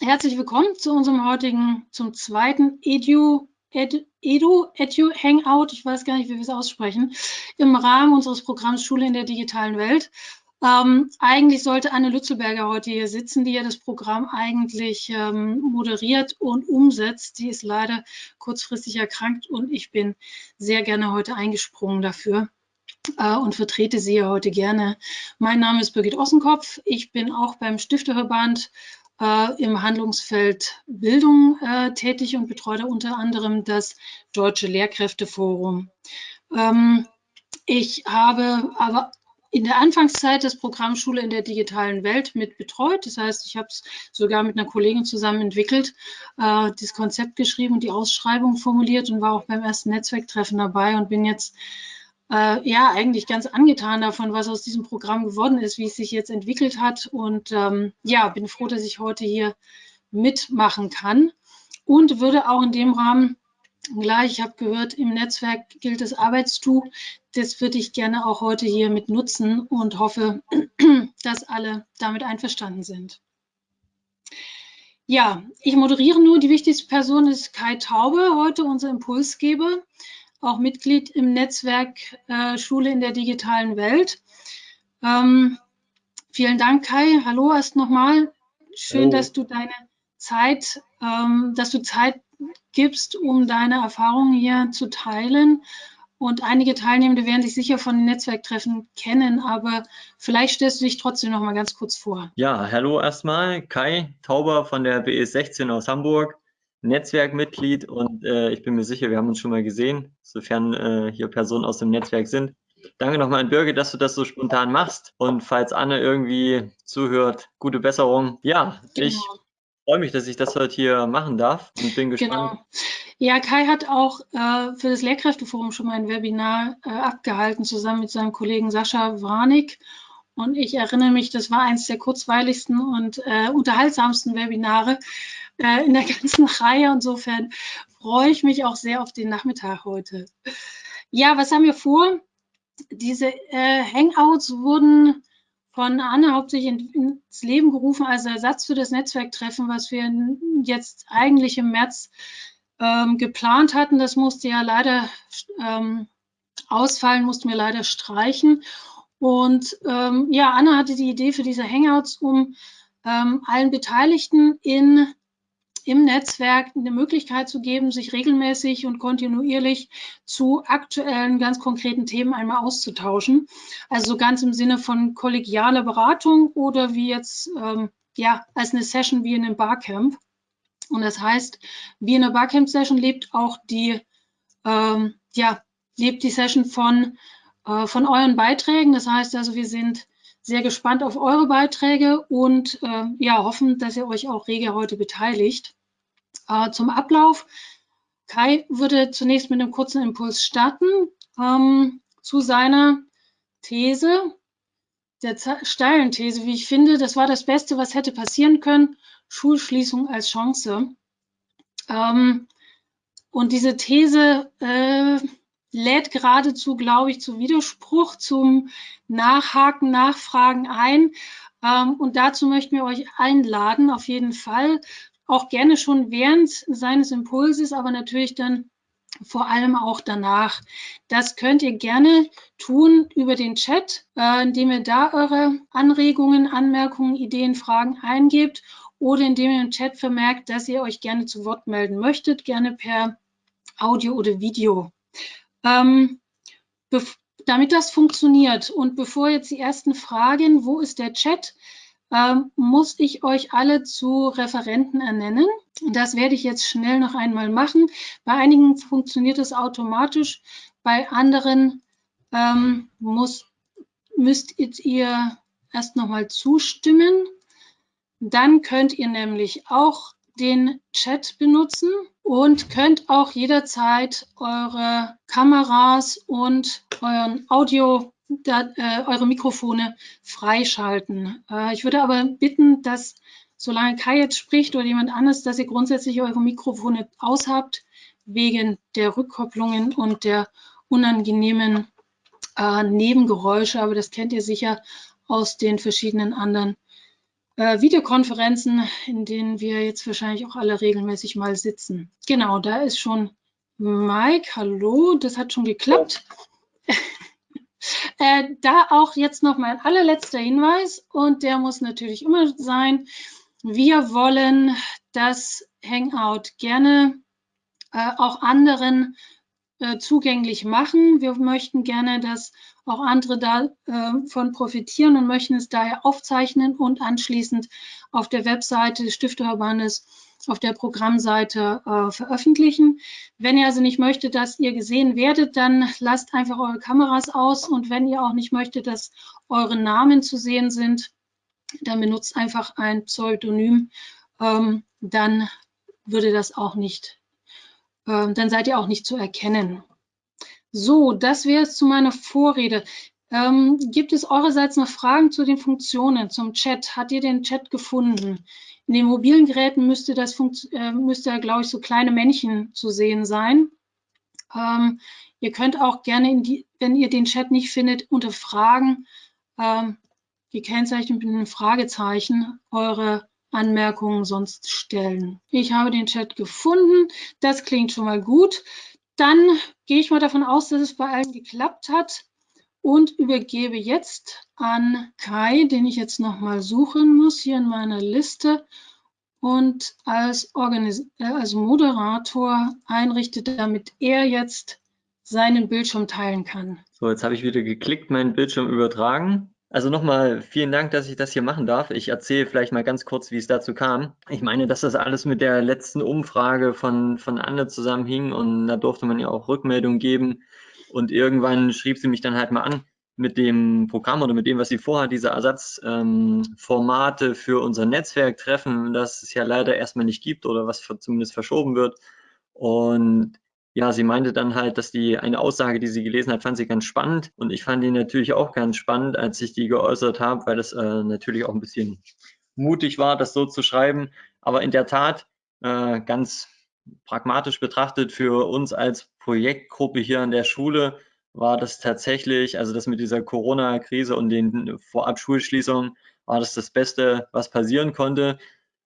herzlich willkommen zu unserem heutigen, zum zweiten Edu, Edu, Edu, Hangout, ich weiß gar nicht, wie wir es aussprechen, im Rahmen unseres Programms Schule in der digitalen Welt. Ähm, eigentlich sollte Anne Lützelberger heute hier sitzen, die ja das Programm eigentlich ähm, moderiert und umsetzt. Die ist leider kurzfristig erkrankt und ich bin sehr gerne heute eingesprungen dafür äh, und vertrete sie ja heute gerne. Mein Name ist Birgit Ossenkopf. Ich bin auch beim Stifterverband äh, im Handlungsfeld Bildung äh, tätig und betreue unter anderem das Deutsche Lehrkräfteforum. Ähm, ich habe aber in der Anfangszeit das Programm Schule in der digitalen Welt mit betreut. Das heißt, ich habe es sogar mit einer Kollegin zusammen entwickelt, äh, das Konzept geschrieben und die Ausschreibung formuliert und war auch beim ersten Netzwerktreffen dabei und bin jetzt äh, ja eigentlich ganz angetan davon, was aus diesem Programm geworden ist, wie es sich jetzt entwickelt hat. Und ähm, ja, bin froh, dass ich heute hier mitmachen kann und würde auch in dem Rahmen gleich, ich habe gehört, im Netzwerk gilt das Arbeitstuch. Das würde ich gerne auch heute hier mit nutzen und hoffe, dass alle damit einverstanden sind. Ja, ich moderiere nur. Die wichtigste Person ist Kai Taube, heute unser Impulsgeber auch Mitglied im Netzwerk äh, Schule in der digitalen Welt. Ähm, vielen Dank, Kai. Hallo erst nochmal. Schön, Hallo. dass du deine Zeit, ähm, dass du Zeit gibst, um deine Erfahrungen hier zu teilen. Und einige Teilnehmende werden sich sicher von den Netzwerktreffen kennen, aber vielleicht stellst du dich trotzdem noch mal ganz kurz vor. Ja, hallo erstmal, Kai Tauber von der BS 16 aus Hamburg. Netzwerkmitglied und äh, ich bin mir sicher, wir haben uns schon mal gesehen, sofern äh, hier Personen aus dem Netzwerk sind. Danke nochmal an Birgit, dass du das so spontan machst. Und falls Anne irgendwie zuhört, gute Besserung. Ja, genau. ich freue mich, dass ich das heute hier machen darf und bin gespannt. Genau. Ja, Kai hat auch äh, für das Lehrkräfteforum schon mal ein Webinar äh, abgehalten, zusammen mit seinem Kollegen Sascha Warnig. Und ich erinnere mich, das war eines der kurzweiligsten und äh, unterhaltsamsten Webinare, äh, in der ganzen Reihe. Insofern freue ich mich auch sehr auf den Nachmittag heute. Ja, was haben wir vor? Diese äh, Hangouts wurden von Anne hauptsächlich in, ins Leben gerufen als Ersatz für das Netzwerktreffen, was wir jetzt eigentlich im März ähm, geplant hatten. Das musste ja leider ähm, ausfallen, mussten wir leider streichen. Und ähm, ja, Anne hatte die Idee für diese Hangouts, um ähm, allen Beteiligten in im Netzwerk eine Möglichkeit zu geben, sich regelmäßig und kontinuierlich zu aktuellen, ganz konkreten Themen einmal auszutauschen. Also ganz im Sinne von kollegialer Beratung oder wie jetzt, ähm, ja, als eine Session wie in einem Barcamp. Und das heißt, wie in einer Barcamp-Session lebt auch die, ähm, ja, lebt die Session von, äh, von euren Beiträgen. Das heißt also, wir sind sehr gespannt auf eure Beiträge und äh, ja, hoffen, dass ihr euch auch rege heute beteiligt. Äh, zum Ablauf. Kai würde zunächst mit einem kurzen Impuls starten ähm, zu seiner These, der steilen These, wie ich finde, das war das Beste, was hätte passieren können, Schulschließung als Chance. Ähm, und diese These äh, lädt geradezu, glaube ich, zu Widerspruch, zum Nachhaken, Nachfragen ein. Ähm, und dazu möchten wir euch einladen, auf jeden Fall auch gerne schon während seines Impulses, aber natürlich dann vor allem auch danach. Das könnt ihr gerne tun über den Chat, äh, indem ihr da eure Anregungen, Anmerkungen, Ideen, Fragen eingebt oder indem ihr im Chat vermerkt, dass ihr euch gerne zu Wort melden möchtet, gerne per Audio oder Video. Ähm, damit das funktioniert und bevor jetzt die ersten Fragen, wo ist der Chat, ähm, muss ich euch alle zu Referenten ernennen. Das werde ich jetzt schnell noch einmal machen. Bei einigen funktioniert es automatisch, bei anderen ähm, muss, müsst ihr erst nochmal zustimmen. Dann könnt ihr nämlich auch den Chat benutzen und könnt auch jederzeit eure Kameras und euren Audio äh, eure Mikrofone freischalten. Äh, ich würde aber bitten, dass solange Kai jetzt spricht oder jemand anderes, dass ihr grundsätzlich eure Mikrofone aushabt, wegen der Rückkopplungen und der unangenehmen äh, Nebengeräusche. Aber das kennt ihr sicher aus den verschiedenen anderen äh, Videokonferenzen, in denen wir jetzt wahrscheinlich auch alle regelmäßig mal sitzen. Genau, da ist schon Mike. Hallo, das hat schon geklappt. äh, da auch jetzt noch mein allerletzter Hinweis und der muss natürlich immer sein. Wir wollen das Hangout gerne äh, auch anderen äh, zugänglich machen. Wir möchten gerne, dass auch andere davon äh, profitieren und möchten es daher aufzeichnen und anschließend auf der Webseite des Stifterverbandes auf der Programmseite äh, veröffentlichen. Wenn ihr also nicht möchtet, dass ihr gesehen werdet, dann lasst einfach eure Kameras aus und wenn ihr auch nicht möchtet, dass eure Namen zu sehen sind, dann benutzt einfach ein Pseudonym, ähm, dann würde das auch nicht, äh, dann seid ihr auch nicht zu erkennen. So, das wäre es zu meiner Vorrede. Ähm, gibt es eurerseits noch Fragen zu den Funktionen, zum Chat? Hat ihr den Chat gefunden? In den mobilen Geräten müsste das äh, müsste, glaube ich, so kleine Männchen zu sehen sein. Ähm, ihr könnt auch gerne, die, wenn ihr den Chat nicht findet, unter Fragen, ähm, gekennzeichnet mit einem Fragezeichen, eure Anmerkungen sonst stellen. Ich habe den Chat gefunden. Das klingt schon mal gut. Dann gehe ich mal davon aus, dass es bei allen geklappt hat und übergebe jetzt an Kai, den ich jetzt nochmal suchen muss hier in meiner Liste und als, Organis äh, als Moderator einrichtet, damit er jetzt seinen Bildschirm teilen kann. So, jetzt habe ich wieder geklickt, meinen Bildschirm übertragen. Also nochmal vielen Dank, dass ich das hier machen darf. Ich erzähle vielleicht mal ganz kurz, wie es dazu kam. Ich meine, dass das alles mit der letzten Umfrage von, von Anne zusammenhing und da durfte man ja auch Rückmeldung geben. Und irgendwann schrieb sie mich dann halt mal an mit dem Programm oder mit dem, was sie vorhat, diese Ersatzformate ähm, für unser Netzwerk treffen, das es ja leider erstmal nicht gibt oder was zumindest verschoben wird. Und ja, sie meinte dann halt, dass die eine Aussage, die sie gelesen hat, fand sie ganz spannend. Und ich fand die natürlich auch ganz spannend, als ich die geäußert habe, weil es äh, natürlich auch ein bisschen mutig war, das so zu schreiben. Aber in der Tat, äh, ganz pragmatisch betrachtet, für uns als Projektgruppe hier an der Schule war das tatsächlich, also das mit dieser Corona-Krise und den Vorab-Schulschließungen, war das das Beste, was passieren konnte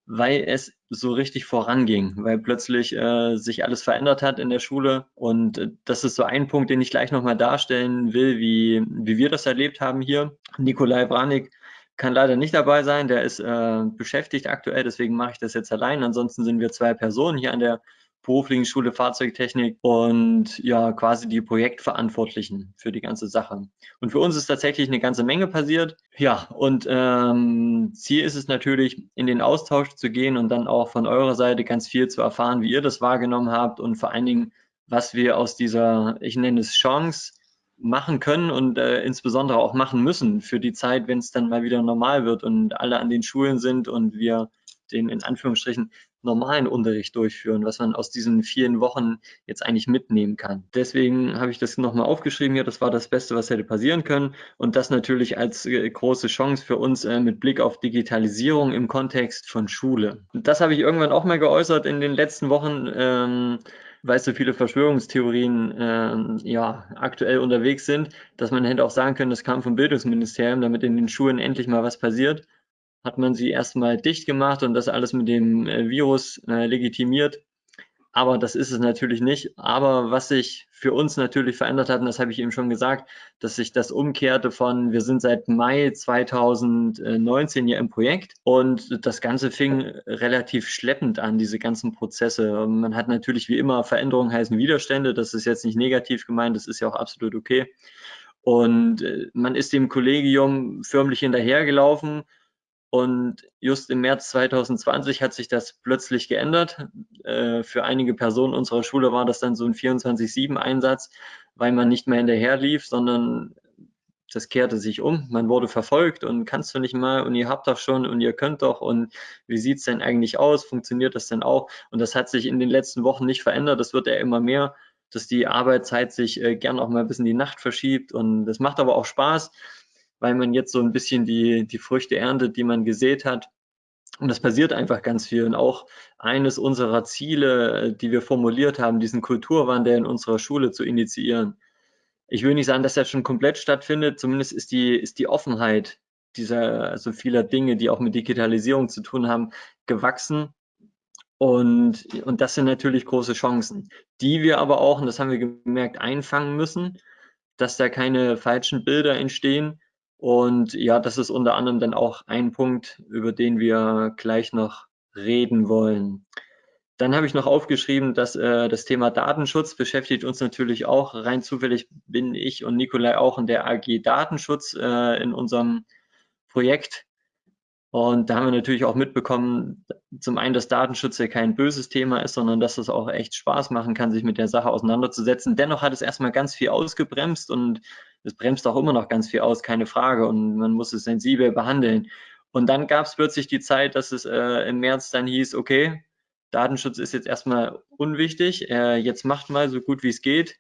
weil es so richtig voranging, weil plötzlich äh, sich alles verändert hat in der Schule. Und äh, das ist so ein Punkt, den ich gleich nochmal darstellen will, wie, wie wir das erlebt haben hier. Nikolai Branik kann leider nicht dabei sein, der ist äh, beschäftigt aktuell, deswegen mache ich das jetzt allein. Ansonsten sind wir zwei Personen hier an der beruflichen Schule Fahrzeugtechnik und ja, quasi die Projektverantwortlichen für die ganze Sache. Und für uns ist tatsächlich eine ganze Menge passiert. Ja, und ähm, Ziel ist es natürlich, in den Austausch zu gehen und dann auch von eurer Seite ganz viel zu erfahren, wie ihr das wahrgenommen habt und vor allen Dingen, was wir aus dieser, ich nenne es Chance, machen können und äh, insbesondere auch machen müssen für die Zeit, wenn es dann mal wieder normal wird und alle an den Schulen sind und wir den in Anführungsstrichen normalen Unterricht durchführen, was man aus diesen vielen Wochen jetzt eigentlich mitnehmen kann. Deswegen habe ich das nochmal aufgeschrieben hier. Das war das Beste, was hätte passieren können. Und das natürlich als äh, große Chance für uns äh, mit Blick auf Digitalisierung im Kontext von Schule. Das habe ich irgendwann auch mal geäußert in den letzten Wochen. Ähm, weil so viele Verschwörungstheorien ähm, ja, aktuell unterwegs sind, dass man hätte auch sagen können, das kam vom Bildungsministerium, damit in den Schulen endlich mal was passiert hat man sie erstmal dicht gemacht und das alles mit dem äh, Virus äh, legitimiert. Aber das ist es natürlich nicht. Aber was sich für uns natürlich verändert hat, und das habe ich eben schon gesagt, dass sich das umkehrte von, wir sind seit Mai 2019 hier im Projekt und das Ganze fing relativ schleppend an, diese ganzen Prozesse. Man hat natürlich wie immer Veränderungen heißen Widerstände. Das ist jetzt nicht negativ gemeint, das ist ja auch absolut okay. Und äh, man ist dem Kollegium förmlich hinterhergelaufen und just im März 2020 hat sich das plötzlich geändert. Äh, für einige Personen unserer Schule war das dann so ein 24-7-Einsatz, weil man nicht mehr hinterher lief, sondern das kehrte sich um. Man wurde verfolgt und kannst du nicht mal und ihr habt doch schon und ihr könnt doch und wie sieht es denn eigentlich aus? Funktioniert das denn auch? Und das hat sich in den letzten Wochen nicht verändert. Das wird ja immer mehr, dass die Arbeitszeit sich äh, gern auch mal ein bisschen die Nacht verschiebt und das macht aber auch Spaß weil man jetzt so ein bisschen die, die Früchte erntet, die man gesät hat. Und das passiert einfach ganz viel. Und auch eines unserer Ziele, die wir formuliert haben, diesen Kulturwandel in unserer Schule zu initiieren. Ich will nicht sagen, dass das schon komplett stattfindet, zumindest ist die, ist die Offenheit dieser, also vieler Dinge, die auch mit Digitalisierung zu tun haben, gewachsen. Und, und das sind natürlich große Chancen, die wir aber auch, und das haben wir gemerkt, einfangen müssen, dass da keine falschen Bilder entstehen. Und ja, das ist unter anderem dann auch ein Punkt, über den wir gleich noch reden wollen. Dann habe ich noch aufgeschrieben, dass äh, das Thema Datenschutz beschäftigt uns natürlich auch. Rein zufällig bin ich und Nikolai auch in der AG Datenschutz äh, in unserem Projekt. Und da haben wir natürlich auch mitbekommen, zum einen, dass Datenschutz ja kein böses Thema ist, sondern dass es auch echt Spaß machen kann, sich mit der Sache auseinanderzusetzen. Dennoch hat es erstmal ganz viel ausgebremst und es bremst auch immer noch ganz viel aus, keine Frage. Und man muss es sensibel behandeln. Und dann gab es plötzlich die Zeit, dass es äh, im März dann hieß, okay, Datenschutz ist jetzt erstmal unwichtig, äh, jetzt macht mal so gut wie es geht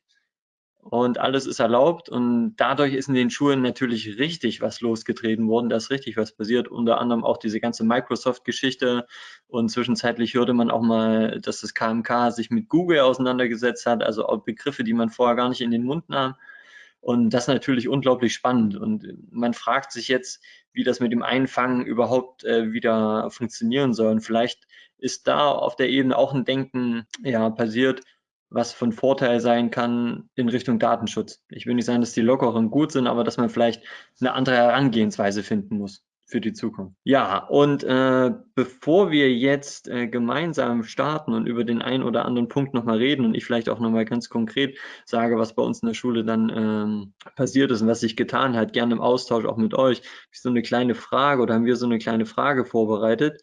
und alles ist erlaubt. Und dadurch ist in den Schulen natürlich richtig was losgetreten worden, da ist richtig was passiert, unter anderem auch diese ganze Microsoft-Geschichte. Und zwischenzeitlich hörte man auch mal, dass das KMK sich mit Google auseinandergesetzt hat, also auch Begriffe, die man vorher gar nicht in den Mund nahm. Und das natürlich unglaublich spannend. Und man fragt sich jetzt, wie das mit dem Einfangen überhaupt äh, wieder funktionieren soll. Und vielleicht ist da auf der Ebene auch ein Denken ja, passiert, was von Vorteil sein kann in Richtung Datenschutz. Ich will nicht sagen, dass die Lockeren gut sind, aber dass man vielleicht eine andere Herangehensweise finden muss für die Zukunft. Ja, und äh, bevor wir jetzt äh, gemeinsam starten und über den einen oder anderen Punkt nochmal reden und ich vielleicht auch nochmal ganz konkret sage, was bei uns in der Schule dann ähm, passiert ist und was sich getan hat, gerne im Austausch auch mit euch, so eine kleine Frage oder haben wir so eine kleine Frage vorbereitet,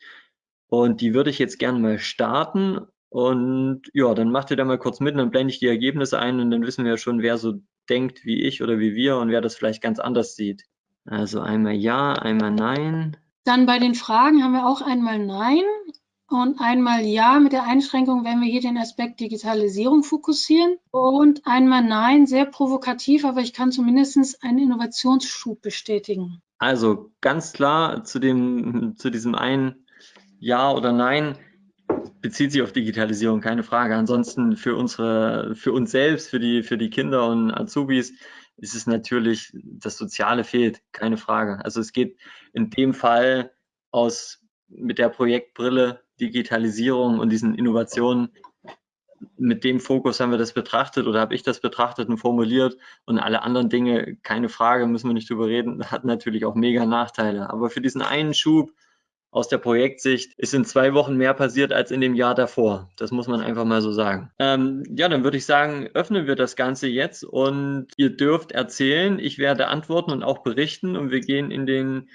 und die würde ich jetzt gerne mal starten. Und ja, dann macht ihr da mal kurz mit, dann blende ich die Ergebnisse ein und dann wissen wir schon, wer so denkt wie ich oder wie wir und wer das vielleicht ganz anders sieht. Also einmal ja, einmal nein. Dann bei den Fragen haben wir auch einmal nein und einmal ja mit der Einschränkung, wenn wir hier den Aspekt Digitalisierung fokussieren und einmal nein, sehr provokativ, aber ich kann zumindest einen Innovationsschub bestätigen. Also ganz klar zu dem, zu diesem einen ja oder nein, bezieht sich auf Digitalisierung, keine Frage. Ansonsten für unsere, für uns selbst, für die, für die Kinder und Azubis ist es natürlich, das Soziale fehlt, keine Frage. Also es geht in dem Fall aus mit der Projektbrille Digitalisierung und diesen Innovationen mit dem Fokus haben wir das betrachtet oder habe ich das betrachtet und formuliert und alle anderen Dinge, keine Frage, müssen wir nicht drüber reden, hat natürlich auch mega Nachteile. Aber für diesen einen Schub aus der Projektsicht ist in zwei Wochen mehr passiert als in dem Jahr davor. Das muss man einfach mal so sagen. Ähm, ja, dann würde ich sagen, öffnen wir das Ganze jetzt und ihr dürft erzählen. Ich werde antworten und auch berichten und wir gehen in den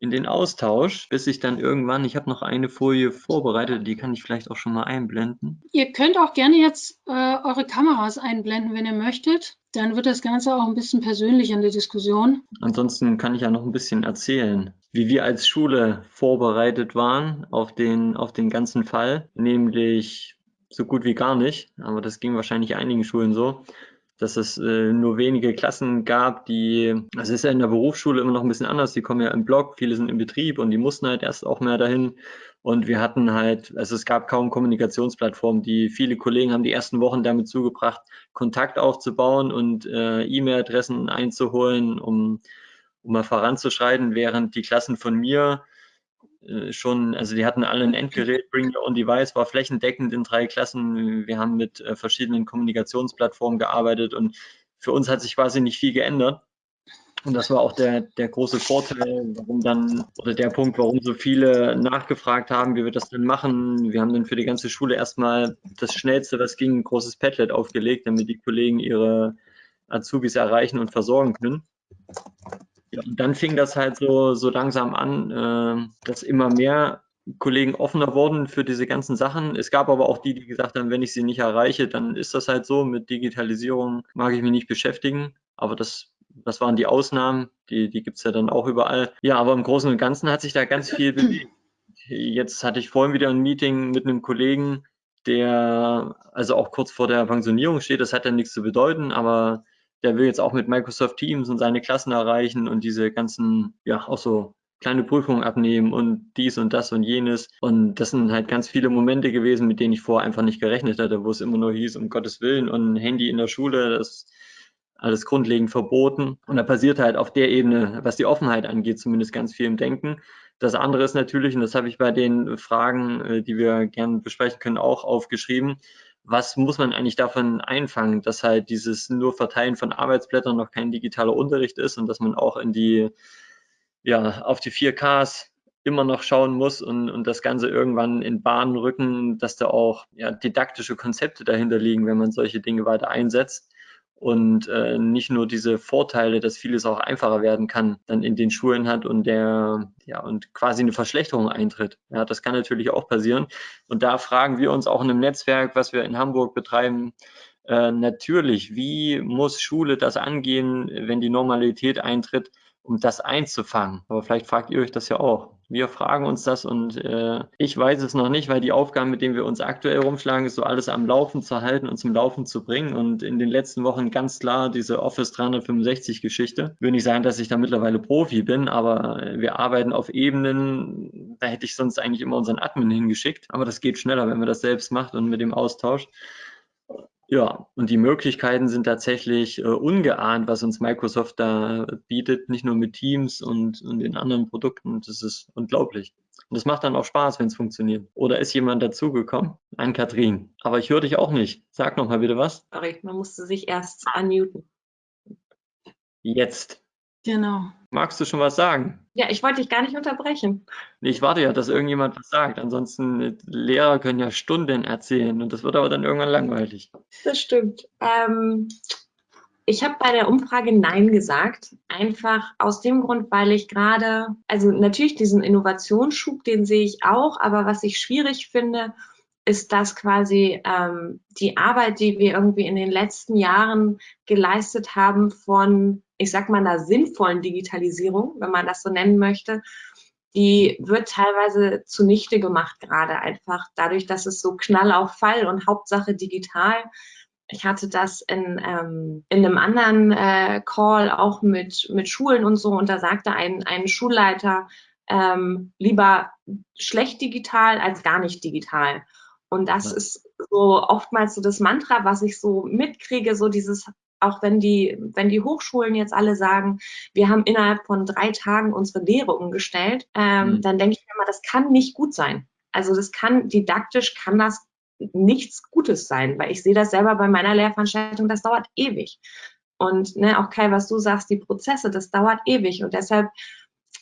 in den Austausch, bis ich dann irgendwann, ich habe noch eine Folie vorbereitet, die kann ich vielleicht auch schon mal einblenden. Ihr könnt auch gerne jetzt äh, eure Kameras einblenden, wenn ihr möchtet. Dann wird das Ganze auch ein bisschen persönlicher in der Diskussion. Ansonsten kann ich ja noch ein bisschen erzählen, wie wir als Schule vorbereitet waren auf den, auf den ganzen Fall, nämlich so gut wie gar nicht, aber das ging wahrscheinlich einigen Schulen so dass es äh, nur wenige Klassen gab, die, also ist ja in der Berufsschule immer noch ein bisschen anders, die kommen ja im Block, viele sind im Betrieb und die mussten halt erst auch mehr dahin. Und wir hatten halt, also es gab kaum Kommunikationsplattformen, die viele Kollegen haben die ersten Wochen damit zugebracht, Kontakt aufzubauen und äh, E-Mail-Adressen einzuholen, um, um mal voranzuschreiten, während die Klassen von mir schon, also die hatten alle ein Endgerät, Bring Your Own Device war flächendeckend in drei Klassen. Wir haben mit äh, verschiedenen Kommunikationsplattformen gearbeitet und für uns hat sich quasi nicht viel geändert. Und das war auch der, der große Vorteil, warum dann, oder der Punkt, warum so viele nachgefragt haben, wie wir das denn machen. Wir haben dann für die ganze Schule erstmal das Schnellste, was ging, ein großes Padlet aufgelegt, damit die Kollegen ihre Azubis erreichen und versorgen können. Ja, und dann fing das halt so, so langsam an, äh, dass immer mehr Kollegen offener wurden für diese ganzen Sachen. Es gab aber auch die, die gesagt haben, wenn ich sie nicht erreiche, dann ist das halt so. Mit Digitalisierung mag ich mich nicht beschäftigen. Aber das, das waren die Ausnahmen. Die, die gibt es ja dann auch überall. Ja, aber im Großen und Ganzen hat sich da ganz viel bewegt. Jetzt hatte ich vorhin wieder ein Meeting mit einem Kollegen, der also auch kurz vor der Pensionierung steht. Das hat ja nichts zu bedeuten, aber der will jetzt auch mit Microsoft Teams und seine Klassen erreichen und diese ganzen, ja, auch so kleine Prüfungen abnehmen und dies und das und jenes. Und das sind halt ganz viele Momente gewesen, mit denen ich vorher einfach nicht gerechnet hatte, wo es immer nur hieß, um Gottes Willen und ein Handy in der Schule, das alles grundlegend verboten. Und da passiert halt auf der Ebene, was die Offenheit angeht, zumindest ganz viel im Denken. Das andere ist natürlich, und das habe ich bei den Fragen, äh, die wir gerne besprechen können, auch aufgeschrieben, was muss man eigentlich davon einfangen, dass halt dieses nur Verteilen von Arbeitsblättern noch kein digitaler Unterricht ist und dass man auch in die, ja, auf die 4Ks immer noch schauen muss und, und das Ganze irgendwann in Bahnen rücken, dass da auch ja, didaktische Konzepte dahinter liegen, wenn man solche Dinge weiter einsetzt und äh, nicht nur diese Vorteile, dass vieles auch einfacher werden kann, dann in den Schulen hat und der ja und quasi eine Verschlechterung eintritt. Ja, das kann natürlich auch passieren. Und da fragen wir uns auch in einem Netzwerk, was wir in Hamburg betreiben, äh, natürlich, wie muss Schule das angehen, wenn die Normalität eintritt, um das einzufangen? Aber vielleicht fragt ihr euch das ja auch. Wir fragen uns das und äh, ich weiß es noch nicht, weil die Aufgaben, mit denen wir uns aktuell rumschlagen, ist so alles am Laufen zu halten und zum Laufen zu bringen. Und in den letzten Wochen ganz klar diese Office 365 Geschichte. Ich will nicht sagen, dass ich da mittlerweile Profi bin, aber wir arbeiten auf Ebenen, da hätte ich sonst eigentlich immer unseren Admin hingeschickt. Aber das geht schneller, wenn man das selbst macht und mit dem Austausch. Ja, und die Möglichkeiten sind tatsächlich äh, ungeahnt, was uns Microsoft da bietet, nicht nur mit Teams und, und den anderen Produkten. Das ist unglaublich. Und das macht dann auch Spaß, wenn es funktioniert. Oder ist jemand dazugekommen? Ein Katrin. Aber ich höre dich auch nicht. Sag noch mal bitte was. Sorry, man musste sich erst unmuten. Jetzt. Genau. Magst du schon was sagen? Ja, ich wollte dich gar nicht unterbrechen. Ich warte ja, dass irgendjemand was sagt. Ansonsten, Lehrer können ja Stunden erzählen und das wird aber dann irgendwann langweilig. Das stimmt. Ähm, ich habe bei der Umfrage Nein gesagt, einfach aus dem Grund, weil ich gerade, also natürlich diesen Innovationsschub, den sehe ich auch, aber was ich schwierig finde, ist, dass quasi ähm, die Arbeit, die wir irgendwie in den letzten Jahren geleistet haben von ich sag mal, einer sinnvollen Digitalisierung, wenn man das so nennen möchte, die wird teilweise zunichte gemacht, gerade einfach dadurch, dass es so Knall auf Fall und Hauptsache digital. Ich hatte das in, ähm, in einem anderen äh, Call auch mit, mit Schulen und so und da sagte ein, ein Schulleiter, ähm, lieber schlecht digital als gar nicht digital. Und das ja. ist so oftmals so das Mantra, was ich so mitkriege, so dieses auch wenn die, wenn die Hochschulen jetzt alle sagen, wir haben innerhalb von drei Tagen unsere Lehre umgestellt, ähm, mhm. dann denke ich mir mal, das kann nicht gut sein. Also das kann, didaktisch kann das nichts Gutes sein, weil ich sehe das selber bei meiner Lehrveranstaltung, das dauert ewig. Und ne, auch Kai, was du sagst, die Prozesse, das dauert ewig. Und deshalb,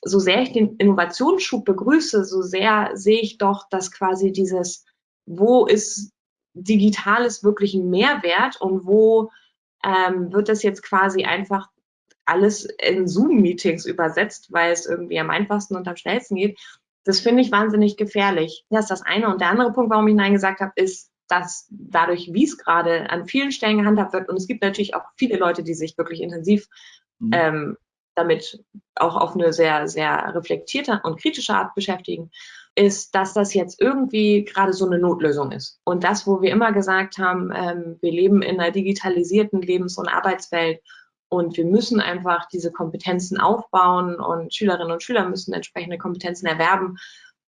so sehr ich den Innovationsschub begrüße, so sehr sehe ich doch, dass quasi dieses, wo ist Digitales wirklich ein Mehrwert und wo ähm, wird das jetzt quasi einfach alles in Zoom-Meetings übersetzt, weil es irgendwie am einfachsten und am schnellsten geht. Das finde ich wahnsinnig gefährlich. Das ist das eine. Und der andere Punkt, warum ich Nein gesagt habe, ist, dass dadurch, wie es gerade an vielen Stellen gehandhabt wird, und es gibt natürlich auch viele Leute, die sich wirklich intensiv mhm. ähm, damit auch auf eine sehr, sehr reflektierte und kritische Art beschäftigen, ist, dass das jetzt irgendwie gerade so eine Notlösung ist. Und das, wo wir immer gesagt haben, ähm, wir leben in einer digitalisierten Lebens- und Arbeitswelt und wir müssen einfach diese Kompetenzen aufbauen und Schülerinnen und Schüler müssen entsprechende Kompetenzen erwerben.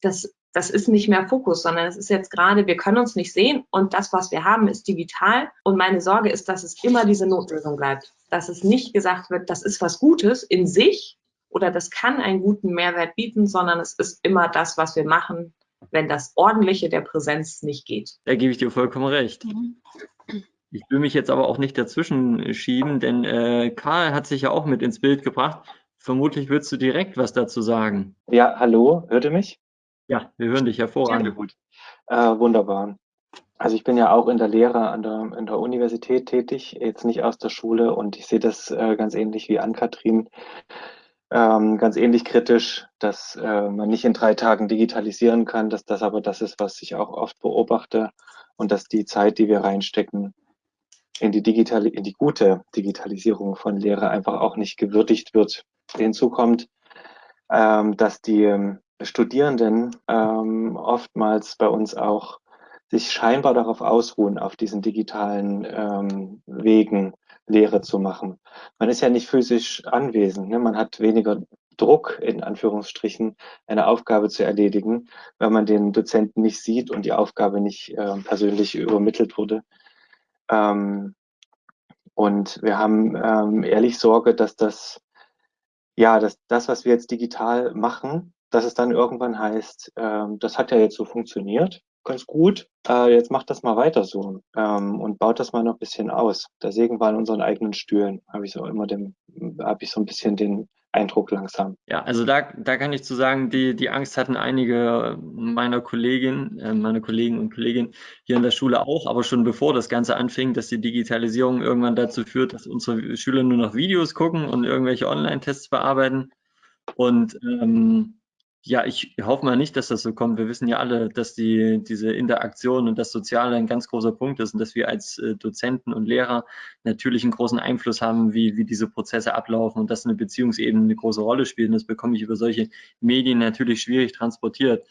Das, das ist nicht mehr Fokus, sondern es ist jetzt gerade, wir können uns nicht sehen und das, was wir haben, ist digital. Und meine Sorge ist, dass es immer diese Notlösung bleibt. Dass es nicht gesagt wird, das ist was Gutes in sich, oder das kann einen guten Mehrwert bieten, sondern es ist immer das, was wir machen, wenn das Ordentliche der Präsenz nicht geht. Da gebe ich dir vollkommen recht. Mhm. Ich will mich jetzt aber auch nicht dazwischen schieben, denn äh, Karl hat sich ja auch mit ins Bild gebracht. Vermutlich würdest du direkt was dazu sagen. Ja, hallo, hört ihr mich? Ja, wir hören dich hervorragend. Ja, gut. Äh, wunderbar. Also ich bin ja auch in der Lehre an der, in der Universität tätig, jetzt nicht aus der Schule und ich sehe das äh, ganz ähnlich wie Ann-Kathrin ähm, ganz ähnlich kritisch, dass äh, man nicht in drei Tagen digitalisieren kann, dass das aber das ist, was ich auch oft beobachte und dass die Zeit, die wir reinstecken, in die digitale, in die gute Digitalisierung von Lehre einfach auch nicht gewürdigt wird. Hinzu kommt, ähm, dass die ähm, Studierenden ähm, oftmals bei uns auch sich scheinbar darauf ausruhen, auf diesen digitalen ähm, Wegen Lehre zu machen. Man ist ja nicht physisch anwesend, ne? man hat weniger Druck, in Anführungsstrichen, eine Aufgabe zu erledigen, wenn man den Dozenten nicht sieht und die Aufgabe nicht äh, persönlich übermittelt wurde. Ähm, Und wir haben ähm, ehrlich Sorge, dass das, ja, dass das, was wir jetzt digital machen, dass es dann irgendwann heißt, ähm, das hat ja jetzt so funktioniert, ganz gut, äh, jetzt macht das mal weiter so ähm, und baut das mal noch ein bisschen aus. Da sägen wir an unseren eigenen Stühlen, habe ich so immer den, habe ich so ein bisschen den Eindruck langsam. Ja, also da, da kann ich zu sagen, die, die Angst hatten einige meiner Kolleginnen, äh, meine Kollegen und Kolleginnen hier in der Schule auch, aber schon bevor das Ganze anfing, dass die Digitalisierung irgendwann dazu führt, dass unsere Schüler nur noch Videos gucken und irgendwelche Online-Tests bearbeiten. Und ähm, ja, ich hoffe mal nicht, dass das so kommt. Wir wissen ja alle, dass die, diese Interaktion und das Soziale ein ganz großer Punkt ist und dass wir als äh, Dozenten und Lehrer natürlich einen großen Einfluss haben, wie, wie diese Prozesse ablaufen und dass eine Beziehungsebene eine große Rolle spielt. Und das bekomme ich über solche Medien natürlich schwierig transportiert.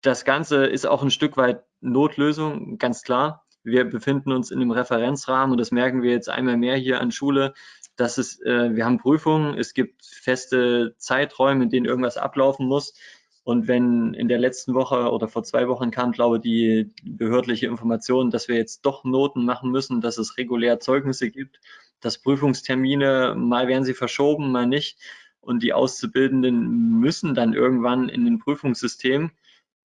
Das Ganze ist auch ein Stück weit Notlösung, ganz klar. Wir befinden uns in einem Referenzrahmen und das merken wir jetzt einmal mehr hier an Schule, dass es, äh, wir haben Prüfungen, es gibt feste Zeiträume, in denen irgendwas ablaufen muss. Und wenn in der letzten Woche oder vor zwei Wochen kam, glaube ich, die behördliche Information, dass wir jetzt doch Noten machen müssen, dass es regulär Zeugnisse gibt, dass Prüfungstermine, mal werden sie verschoben, mal nicht. Und die Auszubildenden müssen dann irgendwann in den Prüfungssystem.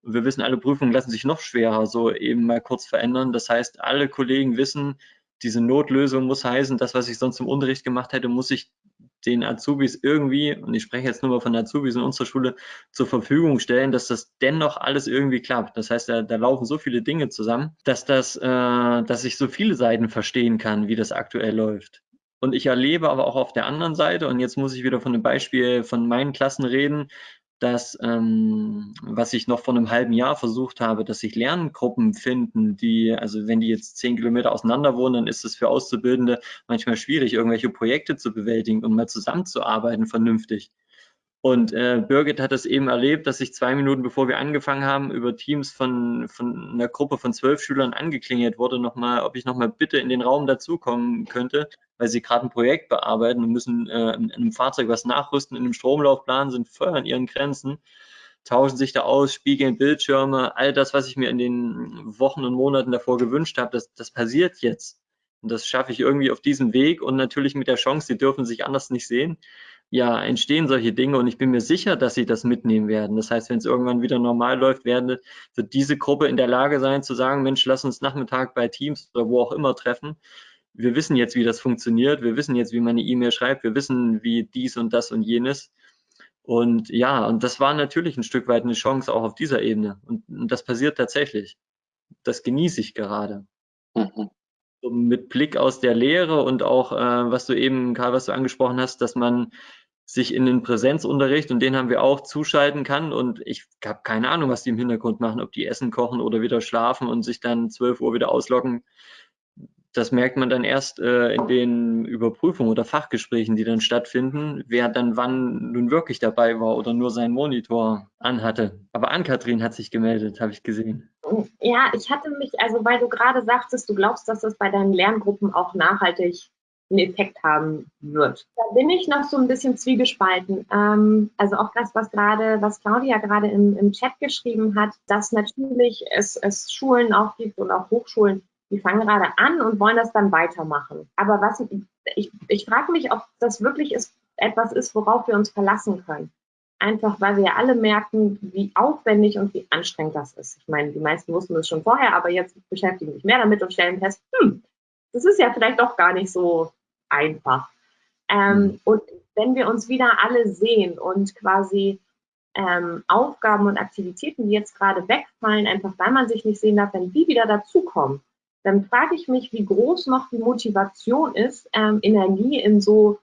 Wir wissen, alle Prüfungen lassen sich noch schwerer so eben mal kurz verändern. Das heißt, alle Kollegen wissen, diese Notlösung muss heißen, das, was ich sonst im Unterricht gemacht hätte, muss ich den Azubis irgendwie, und ich spreche jetzt nur mal von Azubis in unserer Schule, zur Verfügung stellen, dass das dennoch alles irgendwie klappt. Das heißt, da, da laufen so viele Dinge zusammen, dass das, äh, dass ich so viele Seiten verstehen kann, wie das aktuell läuft. Und ich erlebe aber auch auf der anderen Seite, und jetzt muss ich wieder von einem Beispiel von meinen Klassen reden, dass, ähm, was ich noch vor einem halben Jahr versucht habe, dass sich Lerngruppen finden, die, also wenn die jetzt zehn Kilometer auseinander wohnen, dann ist es für Auszubildende manchmal schwierig, irgendwelche Projekte zu bewältigen und mal zusammenzuarbeiten vernünftig. Und äh, Birgit hat das eben erlebt, dass ich zwei Minuten bevor wir angefangen haben, über Teams von, von einer Gruppe von zwölf Schülern angeklingelt wurde, nochmal, ob ich nochmal bitte in den Raum dazukommen könnte, weil sie gerade ein Projekt bearbeiten und müssen äh, in einem Fahrzeug was nachrüsten, in einem Stromlaufplan, sind voll an ihren Grenzen, tauschen sich da aus, spiegeln Bildschirme, all das, was ich mir in den Wochen und Monaten davor gewünscht habe, das, das passiert jetzt. Und das schaffe ich irgendwie auf diesem Weg und natürlich mit der Chance, sie dürfen sich anders nicht sehen ja, entstehen solche Dinge und ich bin mir sicher, dass sie das mitnehmen werden. Das heißt, wenn es irgendwann wieder normal läuft, werden, wird diese Gruppe in der Lage sein zu sagen, Mensch, lass uns Nachmittag bei Teams oder wo auch immer treffen. Wir wissen jetzt, wie das funktioniert. Wir wissen jetzt, wie man eine E-Mail schreibt. Wir wissen, wie dies und das und jenes. Und ja, und das war natürlich ein Stück weit eine Chance auch auf dieser Ebene. Und, und das passiert tatsächlich. Das genieße ich gerade. Mhm mit Blick aus der Lehre und auch, äh, was du eben, Karl, was du angesprochen hast, dass man sich in den Präsenzunterricht und den haben wir auch zuschalten kann und ich habe keine Ahnung, was die im Hintergrund machen, ob die Essen kochen oder wieder schlafen und sich dann 12 Uhr wieder ausloggen. Das merkt man dann erst äh, in den Überprüfungen oder Fachgesprächen, die dann stattfinden, wer dann wann nun wirklich dabei war oder nur seinen Monitor anhatte. Aber Ann-Kathrin hat sich gemeldet, habe ich gesehen. Ja, ich hatte mich, also weil du gerade sagtest, du glaubst, dass das bei deinen Lerngruppen auch nachhaltig einen Effekt haben wird. Da bin ich noch so ein bisschen zwiegespalten. Ähm, also auch das, was gerade, was Claudia gerade im, im Chat geschrieben hat, dass natürlich es, es Schulen auch gibt und auch Hochschulen, die fangen gerade an und wollen das dann weitermachen. Aber was ich, ich frage mich, ob das wirklich ist, etwas ist, worauf wir uns verlassen können. Einfach weil wir alle merken, wie aufwendig und wie anstrengend das ist. Ich meine, die meisten wussten es schon vorher, aber jetzt beschäftigen sich mehr damit und stellen fest, hm, das ist ja vielleicht doch gar nicht so einfach. Ähm, mhm. Und wenn wir uns wieder alle sehen und quasi ähm, Aufgaben und Aktivitäten, die jetzt gerade wegfallen, einfach weil man sich nicht sehen darf, wenn die wieder dazukommen, dann frage ich mich, wie groß noch die Motivation ist, ähm, Energie in so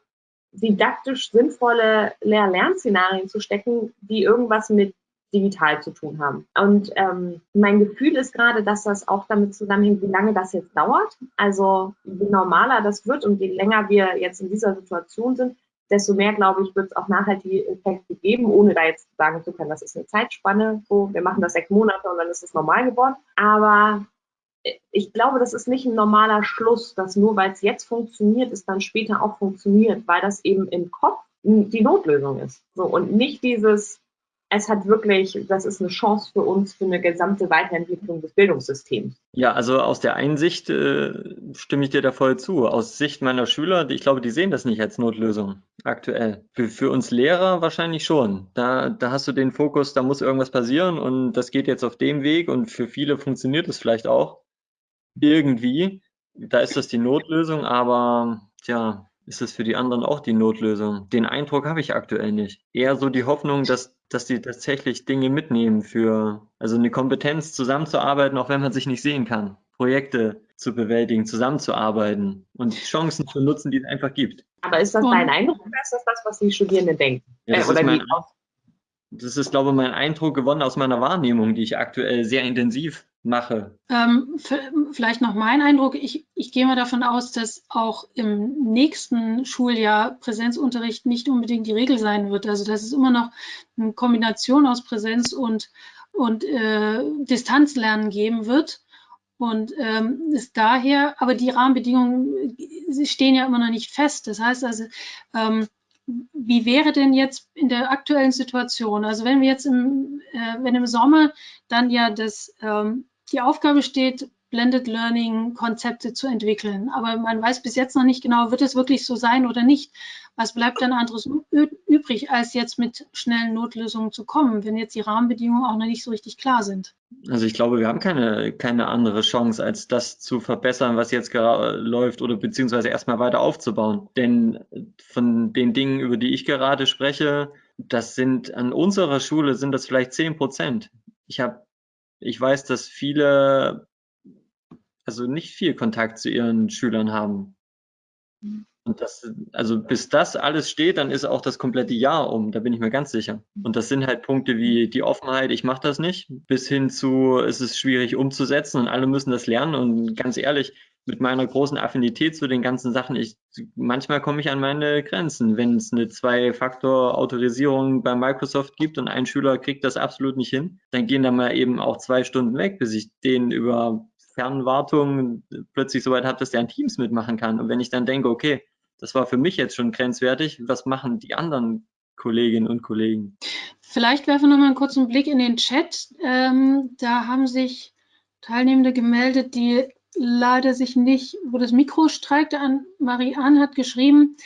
didaktisch sinnvolle Lehr-Lernszenarien zu stecken, die irgendwas mit digital zu tun haben. Und ähm, mein Gefühl ist gerade, dass das auch damit zusammenhängt, wie lange das jetzt dauert. Also je normaler das wird und je länger wir jetzt in dieser Situation sind, desto mehr, glaube ich, wird es auch nachhaltige Effekte geben, ohne da jetzt sagen zu können, das ist eine Zeitspanne, so wir machen das sechs Monate und dann ist es normal geworden. Aber ich glaube, das ist nicht ein normaler Schluss, dass nur weil es jetzt funktioniert, es dann später auch funktioniert, weil das eben im Kopf die Notlösung ist. So, und nicht dieses, es hat wirklich, das ist eine Chance für uns für eine gesamte Weiterentwicklung des Bildungssystems. Ja, also aus der einen Sicht äh, stimme ich dir da voll zu. Aus Sicht meiner Schüler, ich glaube, die sehen das nicht als Notlösung aktuell. Für, für uns Lehrer wahrscheinlich schon. Da, da hast du den Fokus, da muss irgendwas passieren und das geht jetzt auf dem Weg und für viele funktioniert es vielleicht auch irgendwie. Da ist das die Notlösung, aber tja, ist es für die anderen auch die Notlösung? Den Eindruck habe ich aktuell nicht. Eher so die Hoffnung, dass, dass die tatsächlich Dinge mitnehmen für, also eine Kompetenz zusammenzuarbeiten, auch wenn man sich nicht sehen kann. Projekte zu bewältigen, zusammenzuarbeiten und Chancen zu nutzen, die es einfach gibt. Aber ist das dein Eindruck oder ist das das, was die Studierenden denken? Ja, das, äh, ist mein, das ist, glaube ich, mein Eindruck gewonnen aus meiner Wahrnehmung, die ich aktuell sehr intensiv mache. Ähm, vielleicht noch mein Eindruck. Ich, ich gehe mal davon aus, dass auch im nächsten Schuljahr Präsenzunterricht nicht unbedingt die Regel sein wird. Also dass es immer noch eine Kombination aus Präsenz und, und äh, Distanzlernen geben wird. Und ähm, ist daher, aber die Rahmenbedingungen sie stehen ja immer noch nicht fest. Das heißt also, ähm, wie wäre denn jetzt in der aktuellen Situation? Also wenn wir jetzt im, äh, wenn im Sommer dann ja das ähm, die Aufgabe steht, Blended Learning Konzepte zu entwickeln. Aber man weiß bis jetzt noch nicht genau, wird es wirklich so sein oder nicht. Was bleibt dann anderes übrig, als jetzt mit schnellen Notlösungen zu kommen, wenn jetzt die Rahmenbedingungen auch noch nicht so richtig klar sind? Also ich glaube, wir haben keine, keine andere Chance, als das zu verbessern, was jetzt läuft oder beziehungsweise erstmal weiter aufzubauen. Denn von den Dingen, über die ich gerade spreche, das sind an unserer Schule sind das vielleicht zehn Prozent. Ich habe ich weiß, dass viele, also nicht viel Kontakt zu ihren Schülern haben. Mhm. Und das, also bis das alles steht, dann ist auch das komplette Jahr um, da bin ich mir ganz sicher. Und das sind halt Punkte wie die Offenheit, ich mache das nicht, bis hin zu, es ist schwierig umzusetzen und alle müssen das lernen. Und ganz ehrlich, mit meiner großen Affinität zu den ganzen Sachen, ich, manchmal komme ich an meine Grenzen. Wenn es eine Zwei-Faktor-Autorisierung bei Microsoft gibt und ein Schüler kriegt das absolut nicht hin, dann gehen da mal eben auch zwei Stunden weg, bis ich den über Fernwartung plötzlich so weit habe, dass der an Teams mitmachen kann. Und wenn ich dann denke, okay, das war für mich jetzt schon grenzwertig, was machen die anderen Kolleginnen und Kollegen? Vielleicht werfen wir noch mal einen kurzen Blick in den Chat. Ähm, da haben sich Teilnehmende gemeldet, die leider sich nicht, wo das Mikro streikt. An Marianne hat geschrieben,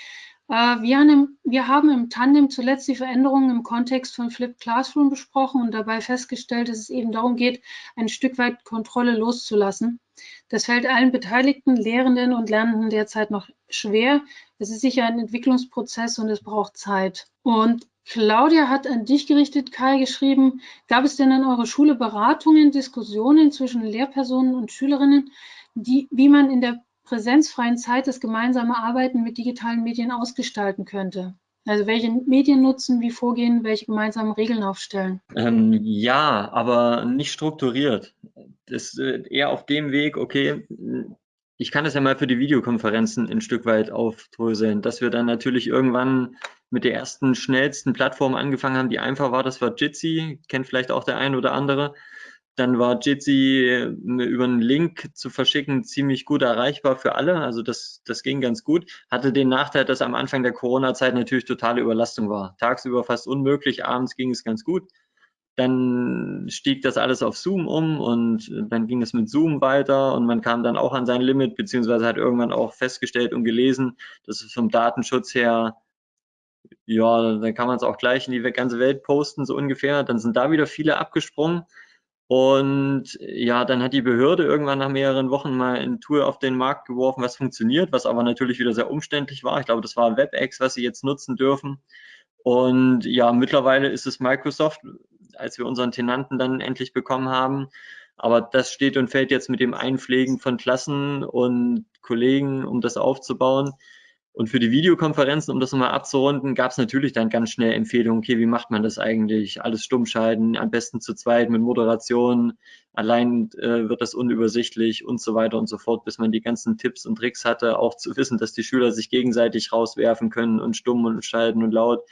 äh, wir, haben, wir haben im Tandem zuletzt die Veränderungen im Kontext von Flipped Classroom besprochen und dabei festgestellt, dass es eben darum geht, ein Stück weit Kontrolle loszulassen. Das fällt allen beteiligten Lehrenden und Lernenden derzeit noch schwer. Es ist sicher ein Entwicklungsprozess und es braucht Zeit. Und Claudia hat an dich gerichtet, Kai, geschrieben, gab es denn an eurer Schule Beratungen, Diskussionen zwischen Lehrpersonen und Schülerinnen, die, wie man in der präsenzfreien Zeit das gemeinsame Arbeiten mit digitalen Medien ausgestalten könnte? Also welche Medien nutzen, wie vorgehen, welche gemeinsamen Regeln aufstellen? Ähm, ja, aber nicht strukturiert. Das ist äh, eher auf dem Weg, okay, ich kann das ja mal für die Videokonferenzen ein Stück weit aufdröseln, dass wir dann natürlich irgendwann mit der ersten schnellsten Plattform angefangen haben, die einfach war, das war Jitsi, kennt vielleicht auch der ein oder andere. Dann war Jitsi äh, über einen Link zu verschicken ziemlich gut erreichbar für alle. Also das, das ging ganz gut. Hatte den Nachteil, dass am Anfang der Corona-Zeit natürlich totale Überlastung war. Tagsüber fast unmöglich, abends ging es ganz gut. Dann stieg das alles auf Zoom um und dann ging es mit Zoom weiter und man kam dann auch an sein Limit, beziehungsweise hat irgendwann auch festgestellt und gelesen, dass es vom Datenschutz her ja, dann kann man es auch gleich in die ganze Welt posten, so ungefähr. Dann sind da wieder viele abgesprungen. Und ja, dann hat die Behörde irgendwann nach mehreren Wochen mal ein Tool auf den Markt geworfen, was funktioniert, was aber natürlich wieder sehr umständlich war. Ich glaube, das war WebEx, was sie jetzt nutzen dürfen. Und ja, mittlerweile ist es Microsoft, als wir unseren Tenanten dann endlich bekommen haben. Aber das steht und fällt jetzt mit dem Einpflegen von Klassen und Kollegen, um das aufzubauen. Und für die Videokonferenzen, um das nochmal abzurunden, gab es natürlich dann ganz schnell Empfehlungen, okay, wie macht man das eigentlich? Alles stumm schalten, am besten zu zweit mit Moderation, allein äh, wird das unübersichtlich und so weiter und so fort, bis man die ganzen Tipps und Tricks hatte, auch zu wissen, dass die Schüler sich gegenseitig rauswerfen können und stumm und schalten und laut.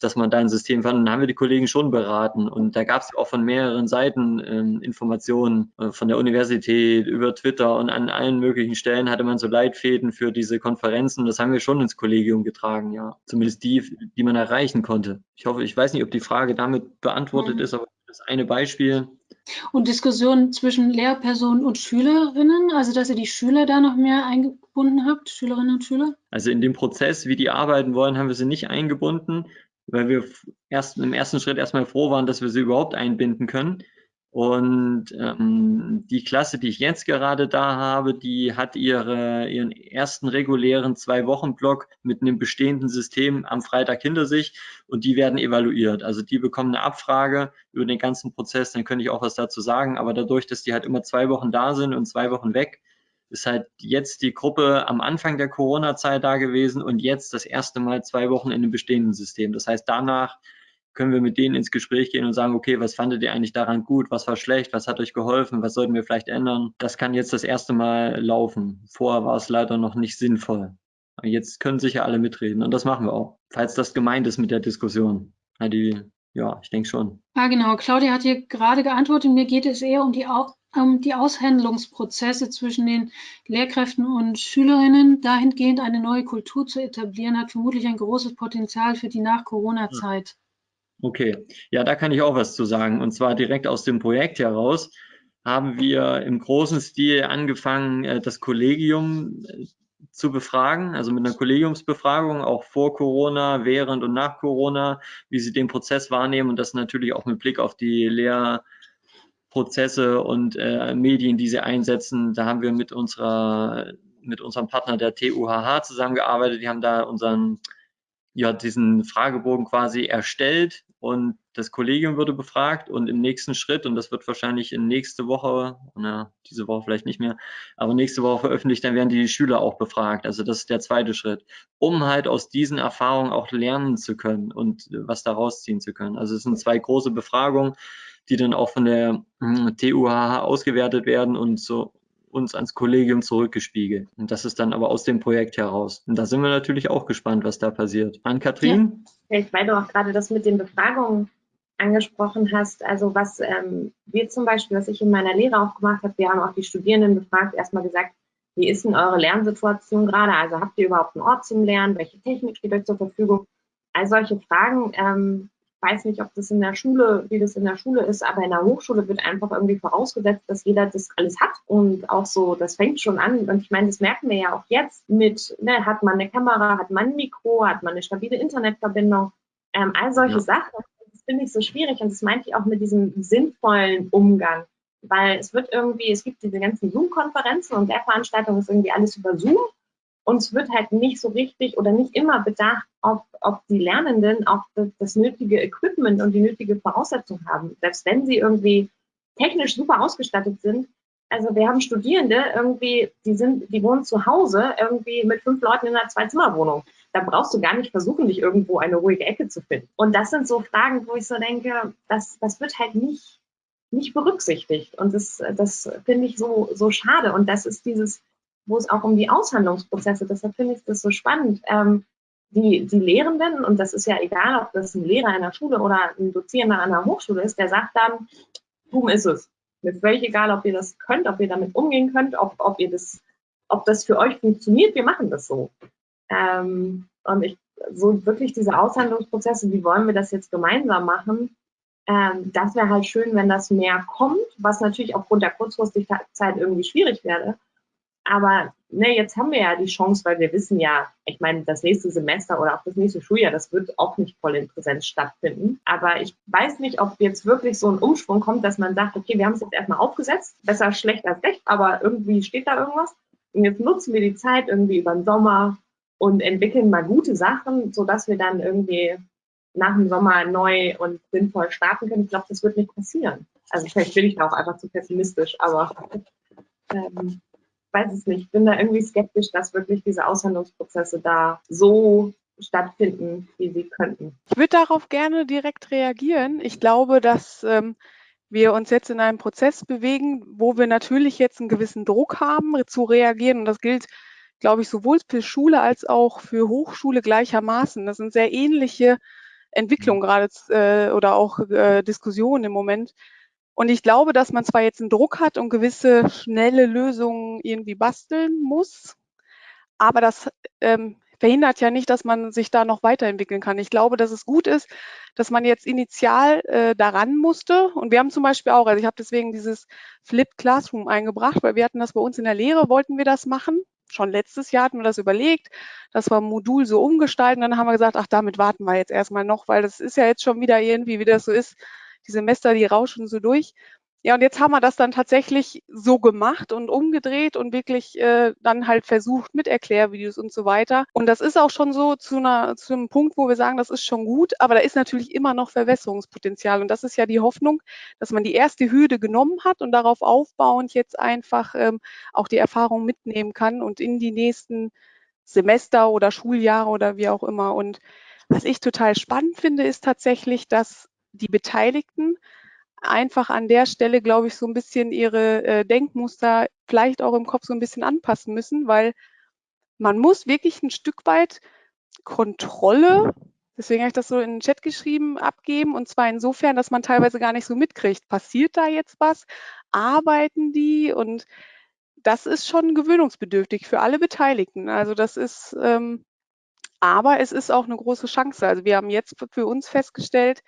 Dass man da ein System fand. Und dann haben wir die Kollegen schon beraten. Und da gab es auch von mehreren Seiten ähm, Informationen äh, von der Universität über Twitter und an allen möglichen Stellen hatte man so Leitfäden für diese Konferenzen. Das haben wir schon ins Kollegium getragen, ja. Zumindest die, die man erreichen konnte. Ich hoffe, ich weiß nicht, ob die Frage damit beantwortet mhm. ist, aber das eine Beispiel. Und Diskussionen zwischen Lehrpersonen und Schülerinnen, also dass ihr die Schüler da noch mehr eingebunden habt, Schülerinnen und Schüler? Also in dem Prozess, wie die arbeiten wollen, haben wir sie nicht eingebunden, weil wir erst im ersten Schritt erstmal froh waren, dass wir sie überhaupt einbinden können. Und ähm, die Klasse, die ich jetzt gerade da habe, die hat ihre, ihren ersten regulären Zwei-Wochen-Block mit einem bestehenden System am Freitag hinter sich und die werden evaluiert. Also die bekommen eine Abfrage über den ganzen Prozess, dann könnte ich auch was dazu sagen. Aber dadurch, dass die halt immer zwei Wochen da sind und zwei Wochen weg, ist halt jetzt die Gruppe am Anfang der Corona-Zeit da gewesen und jetzt das erste Mal zwei Wochen in einem bestehenden System. Das heißt, danach können wir mit denen ins Gespräch gehen und sagen, okay, was fandet ihr eigentlich daran gut, was war schlecht, was hat euch geholfen, was sollten wir vielleicht ändern. Das kann jetzt das erste Mal laufen. Vorher war es leider noch nicht sinnvoll. Jetzt können sicher alle mitreden und das machen wir auch, falls das gemeint ist mit der Diskussion. Ja, die, ja ich denke schon. Ja, genau. Claudia hat hier gerade geantwortet. Mir geht es eher um die, um die Aushändelungsprozesse zwischen den Lehrkräften und Schülerinnen. Dahingehend eine neue Kultur zu etablieren, hat vermutlich ein großes Potenzial für die Nach-Corona-Zeit. Okay, ja, da kann ich auch was zu sagen. Und zwar direkt aus dem Projekt heraus haben wir im großen Stil angefangen, äh, das Kollegium äh, zu befragen, also mit einer Kollegiumsbefragung, auch vor Corona, während und nach Corona, wie sie den Prozess wahrnehmen und das natürlich auch mit Blick auf die Lehrprozesse und äh, Medien, die sie einsetzen. Da haben wir mit unserer mit unserem Partner der TUHH zusammengearbeitet. Die haben da unseren ja, diesen Fragebogen quasi erstellt und das Kollegium würde befragt und im nächsten Schritt, und das wird wahrscheinlich in nächste Woche, na, diese Woche vielleicht nicht mehr, aber nächste Woche veröffentlicht, dann werden die Schüler auch befragt. Also das ist der zweite Schritt, um halt aus diesen Erfahrungen auch lernen zu können und was daraus ziehen zu können. Also es sind zwei große Befragungen, die dann auch von der hm, TUHH ausgewertet werden und so uns ans Kollegium zurückgespiegelt. Und das ist dann aber aus dem Projekt heraus. Und da sind wir natürlich auch gespannt, was da passiert. An Kathrin? Ja. Weil du auch gerade das mit den Befragungen angesprochen hast, also was ähm, wir zum Beispiel, was ich in meiner Lehre auch gemacht habe, wir haben auch die Studierenden befragt, erstmal gesagt, wie ist denn eure Lernsituation gerade? Also habt ihr überhaupt einen Ort zum Lernen? Welche Technik steht euch zur Verfügung? All solche Fragen ähm, weiß nicht, ob das in der Schule, wie das in der Schule ist, aber in der Hochschule wird einfach irgendwie vorausgesetzt, dass jeder das alles hat. Und auch so, das fängt schon an. Und ich meine, das merken wir ja auch jetzt mit, ne, hat man eine Kamera, hat man ein Mikro, hat man eine stabile Internetverbindung, ähm, all solche ja. Sachen. Das finde ich so schwierig. Und das meinte ich auch mit diesem sinnvollen Umgang. Weil es wird irgendwie, es gibt diese ganzen Zoom-Konferenzen und der Veranstaltung ist irgendwie alles über Zoom. Und es wird halt nicht so richtig oder nicht immer bedacht, ob, ob die Lernenden auch das, das nötige Equipment und die nötige Voraussetzung haben. Selbst wenn sie irgendwie technisch super ausgestattet sind. Also wir haben Studierende irgendwie, die sind, die wohnen zu Hause irgendwie mit fünf Leuten in einer Zwei-Zimmer-Wohnung. Da brauchst du gar nicht versuchen, dich irgendwo eine ruhige Ecke zu finden. Und das sind so Fragen, wo ich so denke, das, das wird halt nicht, nicht berücksichtigt. Und das, das finde ich so, so schade. Und das ist dieses, wo es auch um die Aushandlungsprozesse, deshalb finde ich das so spannend. Ähm, die, die Lehrenden, und das ist ja egal, ob das ein Lehrer in der Schule oder ein Dozierender an der Hochschule ist, der sagt dann, boom ist es. Mir ist völlig egal, ob ihr das könnt, ob ihr damit umgehen könnt, ob, ob ihr das, ob das für euch funktioniert, wir machen das so. Ähm, und ich, so wirklich diese Aushandlungsprozesse, wie wollen wir das jetzt gemeinsam machen? Ähm, das wäre halt schön, wenn das mehr kommt, was natürlich aufgrund der Kurzfristigkeit irgendwie schwierig wäre. Aber ne, jetzt haben wir ja die Chance, weil wir wissen ja, ich meine, das nächste Semester oder auch das nächste Schuljahr, das wird auch nicht voll in Präsenz stattfinden. Aber ich weiß nicht, ob jetzt wirklich so ein Umschwung kommt, dass man sagt, okay, wir haben es jetzt erstmal aufgesetzt, besser schlecht als recht, aber irgendwie steht da irgendwas. Und jetzt nutzen wir die Zeit irgendwie über den Sommer und entwickeln mal gute Sachen, sodass wir dann irgendwie nach dem Sommer neu und sinnvoll starten können. Ich glaube, das wird nicht passieren. Also vielleicht bin ich da auch einfach zu pessimistisch, aber ähm, weiß es nicht, bin da irgendwie skeptisch, dass wirklich diese Aushandlungsprozesse da so stattfinden, wie sie könnten. Ich würde darauf gerne direkt reagieren. Ich glaube, dass ähm, wir uns jetzt in einem Prozess bewegen, wo wir natürlich jetzt einen gewissen Druck haben, zu reagieren. Und das gilt, glaube ich, sowohl für Schule als auch für Hochschule gleichermaßen. Das sind sehr ähnliche Entwicklung gerade äh, oder auch äh, Diskussionen im Moment. Und ich glaube, dass man zwar jetzt einen Druck hat und gewisse schnelle Lösungen irgendwie basteln muss, aber das ähm, verhindert ja nicht, dass man sich da noch weiterentwickeln kann. Ich glaube, dass es gut ist, dass man jetzt initial äh, daran musste. Und wir haben zum Beispiel auch, also ich habe deswegen dieses Flipped Classroom eingebracht, weil wir hatten das bei uns in der Lehre, wollten wir das machen. Schon letztes Jahr hatten wir das überlegt, dass wir ein Modul so umgestalten. Dann haben wir gesagt, ach, damit warten wir jetzt erstmal noch, weil das ist ja jetzt schon wieder irgendwie, wie das so ist, die Semester, die rauschen so durch. Ja, und jetzt haben wir das dann tatsächlich so gemacht und umgedreht und wirklich äh, dann halt versucht mit Erklärvideos und so weiter. Und das ist auch schon so zu, einer, zu einem Punkt, wo wir sagen, das ist schon gut, aber da ist natürlich immer noch Verwässerungspotenzial. Und das ist ja die Hoffnung, dass man die erste Hürde genommen hat und darauf aufbauend jetzt einfach ähm, auch die Erfahrung mitnehmen kann und in die nächsten Semester oder Schuljahre oder wie auch immer. Und was ich total spannend finde, ist tatsächlich, dass die Beteiligten einfach an der Stelle, glaube ich, so ein bisschen ihre äh, Denkmuster vielleicht auch im Kopf so ein bisschen anpassen müssen, weil man muss wirklich ein Stück weit Kontrolle, deswegen habe ich das so in den Chat geschrieben, abgeben. Und zwar insofern, dass man teilweise gar nicht so mitkriegt, passiert da jetzt was, arbeiten die und das ist schon gewöhnungsbedürftig für alle Beteiligten. Also das ist, ähm, aber es ist auch eine große Chance. Also wir haben jetzt für uns festgestellt,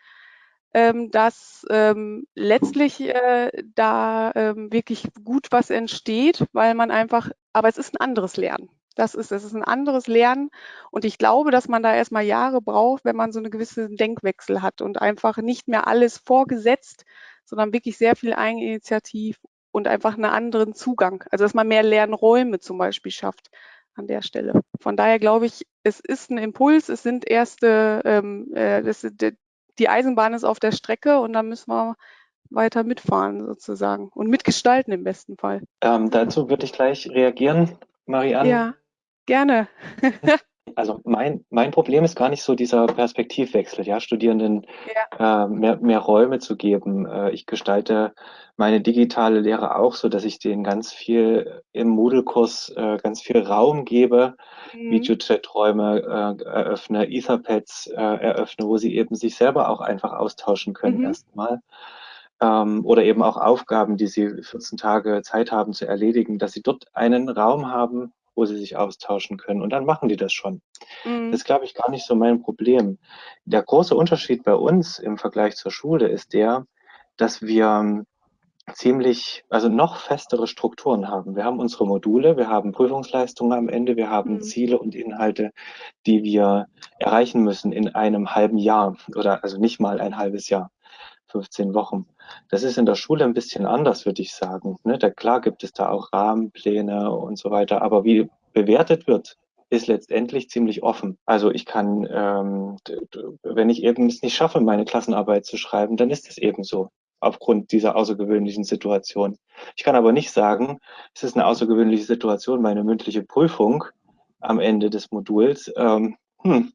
ähm, dass ähm, letztlich äh, da ähm, wirklich gut was entsteht, weil man einfach, aber es ist ein anderes Lernen. Das ist, es ist ein anderes Lernen und ich glaube, dass man da erstmal Jahre braucht, wenn man so eine gewisse Denkwechsel hat und einfach nicht mehr alles vorgesetzt, sondern wirklich sehr viel Eigeninitiativ und einfach einen anderen Zugang. Also dass man mehr Lernräume zum Beispiel schafft an der Stelle. Von daher glaube ich, es ist ein Impuls, es sind erste, ähm, äh, das, die Eisenbahn ist auf der Strecke und da müssen wir weiter mitfahren sozusagen und mitgestalten im besten Fall. Ähm, dazu würde ich gleich reagieren, Marianne. Ja, gerne. also mein, mein Problem ist gar nicht so dieser Perspektivwechsel, ja, Studierenden ja. Äh, mehr, mehr Räume zu geben. Äh, ich gestalte meine digitale Lehre auch so, dass ich denen ganz viel im Moodle-Kurs äh, ganz viel Raum gebe, mhm. Videochat-Räume äh, eröffne, Etherpads äh, eröffne, wo sie eben sich selber auch einfach austauschen können mhm. erstmal. Ähm, oder eben auch Aufgaben, die sie 14 Tage Zeit haben zu erledigen, dass sie dort einen Raum haben, wo sie sich austauschen können. Und dann machen die das schon. Mhm. Das ist, glaube ich, gar nicht so mein Problem. Der große Unterschied bei uns im Vergleich zur Schule ist der, dass wir ziemlich, also noch festere Strukturen haben. Wir haben unsere Module, wir haben Prüfungsleistungen am Ende, wir haben mhm. Ziele und Inhalte, die wir erreichen müssen in einem halben Jahr oder also nicht mal ein halbes Jahr, 15 Wochen. Das ist in der Schule ein bisschen anders, würde ich sagen. Ne? Da, klar gibt es da auch Rahmenpläne und so weiter, aber wie bewertet wird, ist letztendlich ziemlich offen. Also ich kann, ähm, wenn ich eben es nicht schaffe, meine Klassenarbeit zu schreiben, dann ist es eben so aufgrund dieser außergewöhnlichen Situation. Ich kann aber nicht sagen, es ist eine außergewöhnliche Situation, meine mündliche Prüfung am Ende des Moduls. Ähm, hm,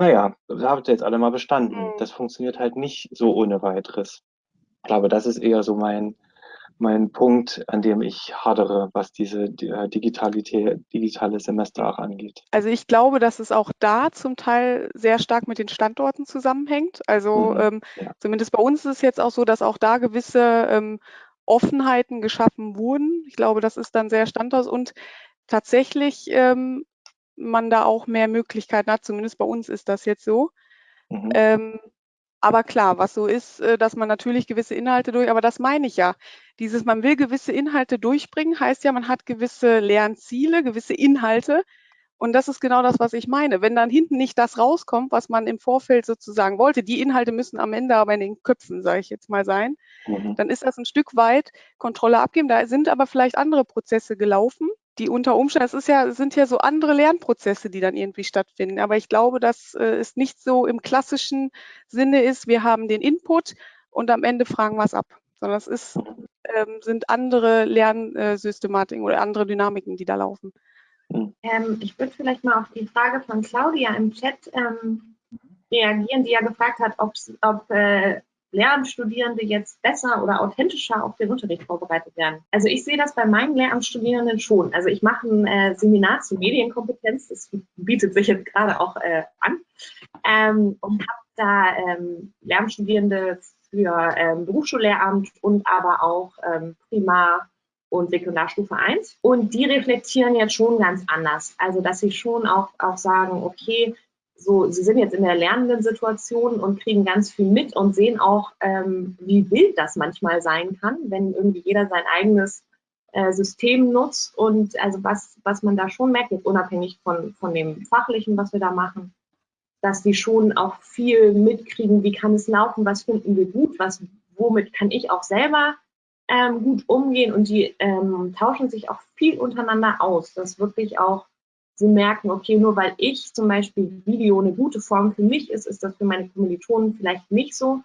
naja, da habt ihr jetzt alle mal bestanden. Mhm. Das funktioniert halt nicht so ohne weiteres. Ich glaube, das ist eher so mein, mein Punkt, an dem ich hadere, was diese die, äh, Digitalität, digitale Semester auch angeht. Also ich glaube, dass es auch da zum Teil sehr stark mit den Standorten zusammenhängt. Also mhm, ähm, ja. zumindest bei uns ist es jetzt auch so, dass auch da gewisse ähm, Offenheiten geschaffen wurden. Ich glaube, das ist dann sehr standort und tatsächlich ähm, man da auch mehr Möglichkeiten hat. Zumindest bei uns ist das jetzt so. Mhm. Ähm, aber klar, was so ist, äh, dass man natürlich gewisse Inhalte durch, aber das meine ich ja. Dieses, man will gewisse Inhalte durchbringen, heißt ja, man hat gewisse Lernziele, gewisse Inhalte. Und das ist genau das, was ich meine. Wenn dann hinten nicht das rauskommt, was man im Vorfeld sozusagen wollte, die Inhalte müssen am Ende aber in den Köpfen, sage ich jetzt mal, sein, mhm. dann ist das ein Stück weit Kontrolle abgeben. Da sind aber vielleicht andere Prozesse gelaufen, die unter Umständen, es ist ja, sind ja so andere Lernprozesse, die dann irgendwie stattfinden. Aber ich glaube, dass äh, es nicht so im klassischen Sinne ist, wir haben den Input und am Ende fragen wir es ab. Sondern es ist, ähm, sind andere Lernsystematiken oder andere Dynamiken, die da laufen. Ähm, ich würde vielleicht mal auf die Frage von Claudia im Chat ähm, reagieren, die ja gefragt hat, ob äh, Lehramtsstudierende jetzt besser oder authentischer auf den Unterricht vorbereitet werden? Also ich sehe das bei meinen Lehramtsstudierenden schon. Also ich mache ein äh, Seminar zu Medienkompetenz, das bietet sich jetzt gerade auch äh, an ähm, und habe da ähm, Lehramtsstudierende für ähm, Berufsschullehramt und aber auch ähm, Primar- und Sekundarstufe 1. Und die reflektieren jetzt schon ganz anders. Also, dass sie schon auch, auch sagen, okay, so, sie sind jetzt in der lernenden Situation und kriegen ganz viel mit und sehen auch, ähm, wie wild das manchmal sein kann, wenn irgendwie jeder sein eigenes äh, System nutzt und also was, was man da schon merkt, jetzt unabhängig von, von dem Fachlichen, was wir da machen, dass die schon auch viel mitkriegen, wie kann es laufen, was finden wir gut, was, womit kann ich auch selber ähm, gut umgehen und die ähm, tauschen sich auch viel untereinander aus, dass wirklich auch sie merken, okay, nur weil ich zum Beispiel Video eine gute Form für mich ist, ist das für meine Kommilitonen vielleicht nicht so.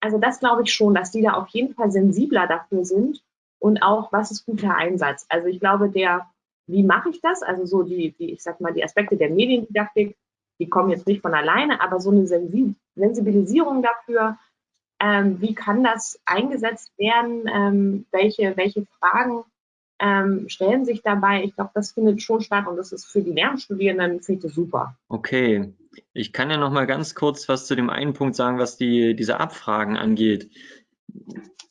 Also das glaube ich schon, dass die da auf jeden Fall sensibler dafür sind und auch, was ist guter Einsatz. Also ich glaube, der, wie mache ich das? Also so die, die, ich sag mal, die Aspekte der Mediendidaktik, die kommen jetzt nicht von alleine, aber so eine Sensibilisierung dafür, ähm, wie kann das eingesetzt werden, ähm, welche, welche Fragen ähm, stellen sich dabei. Ich glaube, das findet schon statt und das ist für die Lernstudierenden finde ich super. Okay, ich kann ja noch mal ganz kurz was zu dem einen Punkt sagen, was die, diese Abfragen angeht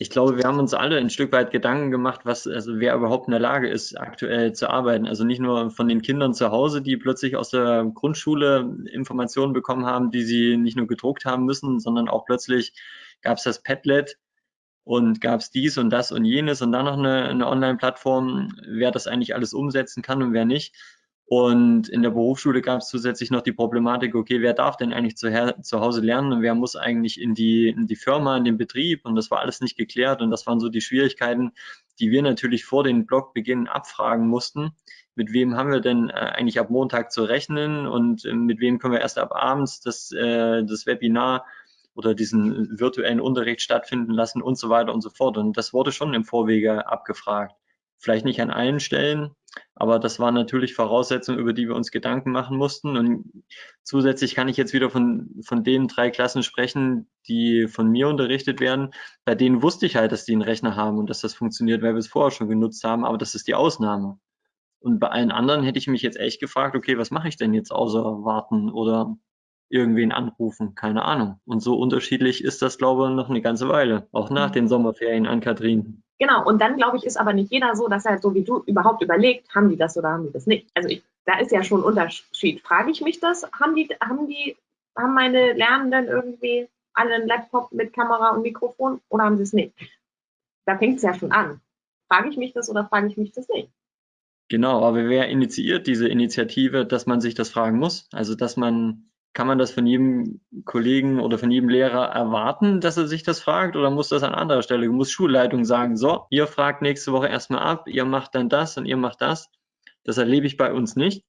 ich glaube, wir haben uns alle ein Stück weit Gedanken gemacht, was, also wer überhaupt in der Lage ist, aktuell zu arbeiten. Also nicht nur von den Kindern zu Hause, die plötzlich aus der Grundschule Informationen bekommen haben, die sie nicht nur gedruckt haben müssen, sondern auch plötzlich gab es das Padlet und gab es dies und das und jenes und dann noch eine, eine Online-Plattform, wer das eigentlich alles umsetzen kann und wer nicht. Und in der Berufsschule gab es zusätzlich noch die Problematik, okay, wer darf denn eigentlich zu, zu Hause lernen und wer muss eigentlich in die, in die Firma, in den Betrieb? Und das war alles nicht geklärt. Und das waren so die Schwierigkeiten, die wir natürlich vor den Blogbeginn abfragen mussten. Mit wem haben wir denn äh, eigentlich ab Montag zu rechnen und äh, mit wem können wir erst ab abends das, äh, das Webinar oder diesen virtuellen Unterricht stattfinden lassen und so weiter und so fort. Und das wurde schon im Vorwege abgefragt. Vielleicht nicht an allen Stellen, aber das waren natürlich Voraussetzungen, über die wir uns Gedanken machen mussten. Und zusätzlich kann ich jetzt wieder von, von den drei Klassen sprechen, die von mir unterrichtet werden. Bei denen wusste ich halt, dass die einen Rechner haben und dass das funktioniert, weil wir es vorher schon genutzt haben. Aber das ist die Ausnahme. Und bei allen anderen hätte ich mich jetzt echt gefragt, okay, was mache ich denn jetzt außer warten oder irgendwen anrufen? Keine Ahnung. Und so unterschiedlich ist das, glaube ich, noch eine ganze Weile. Auch nach den Sommerferien an Kathrin. Genau, und dann glaube ich, ist aber nicht jeder so, dass er so wie du überhaupt überlegt, haben die das oder haben die das nicht. Also ich, da ist ja schon ein Unterschied. Frage ich mich das? Haben die, haben die, haben meine Lernenden irgendwie alle einen Laptop mit Kamera und Mikrofon oder haben sie es nicht? Da fängt es ja schon an. Frage ich mich das oder frage ich mich das nicht? Genau, aber wer initiiert diese Initiative, dass man sich das fragen muss? Also dass man kann man das von jedem Kollegen oder von jedem Lehrer erwarten, dass er sich das fragt oder muss das an anderer Stelle? Muss Schulleitung sagen, so, ihr fragt nächste Woche erstmal ab, ihr macht dann das und ihr macht das. Das erlebe ich bei uns nicht.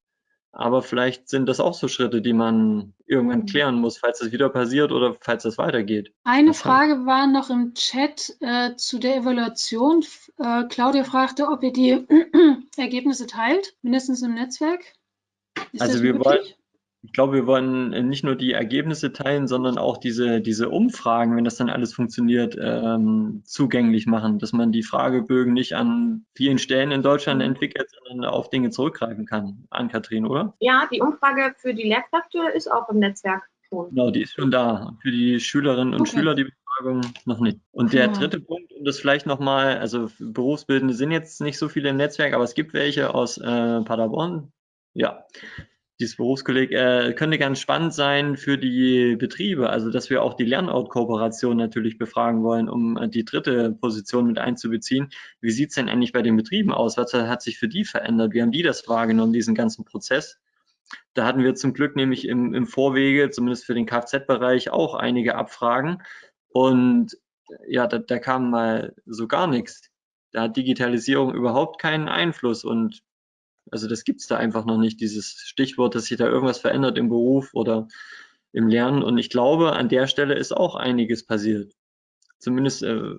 Aber vielleicht sind das auch so Schritte, die man irgendwann mhm. klären muss, falls das wieder passiert oder falls das weitergeht. Eine Was Frage war noch im Chat äh, zu der Evaluation. Äh, Claudia fragte, ob ihr die Ergebnisse teilt, mindestens im Netzwerk. Ist also wir wollen, ich glaube, wir wollen äh, nicht nur die Ergebnisse teilen, sondern auch diese, diese Umfragen, wenn das dann alles funktioniert, ähm, zugänglich machen, dass man die Fragebögen nicht an vielen Stellen in Deutschland mhm. entwickelt, sondern auf Dinge zurückgreifen kann. An Kathrin, oder? Ja, die Umfrage für die Lehrkräfte ist auch im Netzwerk schon. Genau, die ist schon da. Für die Schülerinnen und okay. Schüler die Befragung noch nicht. Und der dritte Punkt, um das vielleicht nochmal, also Berufsbildende sind jetzt nicht so viele im Netzwerk, aber es gibt welche aus äh, Paderborn. Ja, dieses Berufskolleg äh, könnte ganz spannend sein für die Betriebe, also dass wir auch die Lernout-Kooperation natürlich befragen wollen, um äh, die dritte Position mit einzubeziehen. Wie sieht es denn eigentlich bei den Betrieben aus? Was hat sich für die verändert? Wie haben die das wahrgenommen, diesen ganzen Prozess? Da hatten wir zum Glück nämlich im, im Vorwege, zumindest für den Kfz-Bereich, auch einige Abfragen. Und ja, da, da kam mal so gar nichts. Da hat Digitalisierung überhaupt keinen Einfluss. Und also das gibt es da einfach noch nicht, dieses Stichwort, dass sich da irgendwas verändert im Beruf oder im Lernen. Und ich glaube, an der Stelle ist auch einiges passiert. Zumindest äh,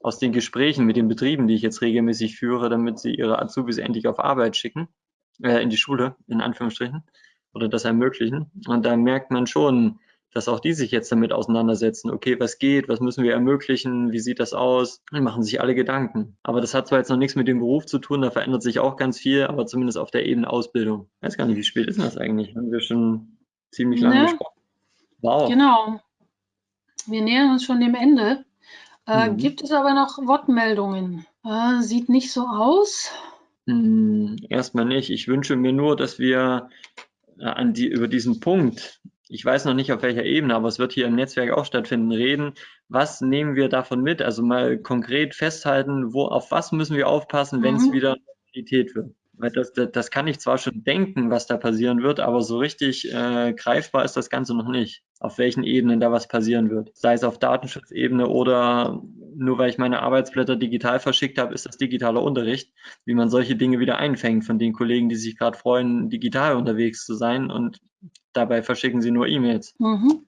aus den Gesprächen mit den Betrieben, die ich jetzt regelmäßig führe, damit sie ihre Azubis endlich auf Arbeit schicken, äh, in die Schule, in Anführungsstrichen, oder das ermöglichen. Und da merkt man schon, dass auch die sich jetzt damit auseinandersetzen. Okay, was geht? Was müssen wir ermöglichen? Wie sieht das aus? Dann machen sich alle Gedanken. Aber das hat zwar jetzt noch nichts mit dem Beruf zu tun, da verändert sich auch ganz viel, aber zumindest auf der Ebene Ausbildung. Ich weiß gar nicht, wie spät ist das eigentlich? Haben wir schon ziemlich lange ne? gesprochen. Wow. Genau. Wir nähern uns schon dem Ende. Äh, mhm. Gibt es aber noch Wortmeldungen? Äh, sieht nicht so aus. Hm, erstmal nicht. Ich wünsche mir nur, dass wir äh, die, über diesen Punkt, ich weiß noch nicht auf welcher Ebene, aber es wird hier im Netzwerk auch stattfinden, reden. Was nehmen wir davon mit? Also mal konkret festhalten, wo, auf was müssen wir aufpassen, wenn es mhm. wieder Realität wird. Weil das, das, das, kann ich zwar schon denken, was da passieren wird, aber so richtig äh, greifbar ist das Ganze noch nicht, auf welchen Ebenen da was passieren wird. Sei es auf Datenschutzebene oder nur weil ich meine Arbeitsblätter digital verschickt habe, ist das digitaler Unterricht, wie man solche Dinge wieder einfängt von den Kollegen, die sich gerade freuen, digital unterwegs zu sein und dabei verschicken sie nur E-Mails. Mhm.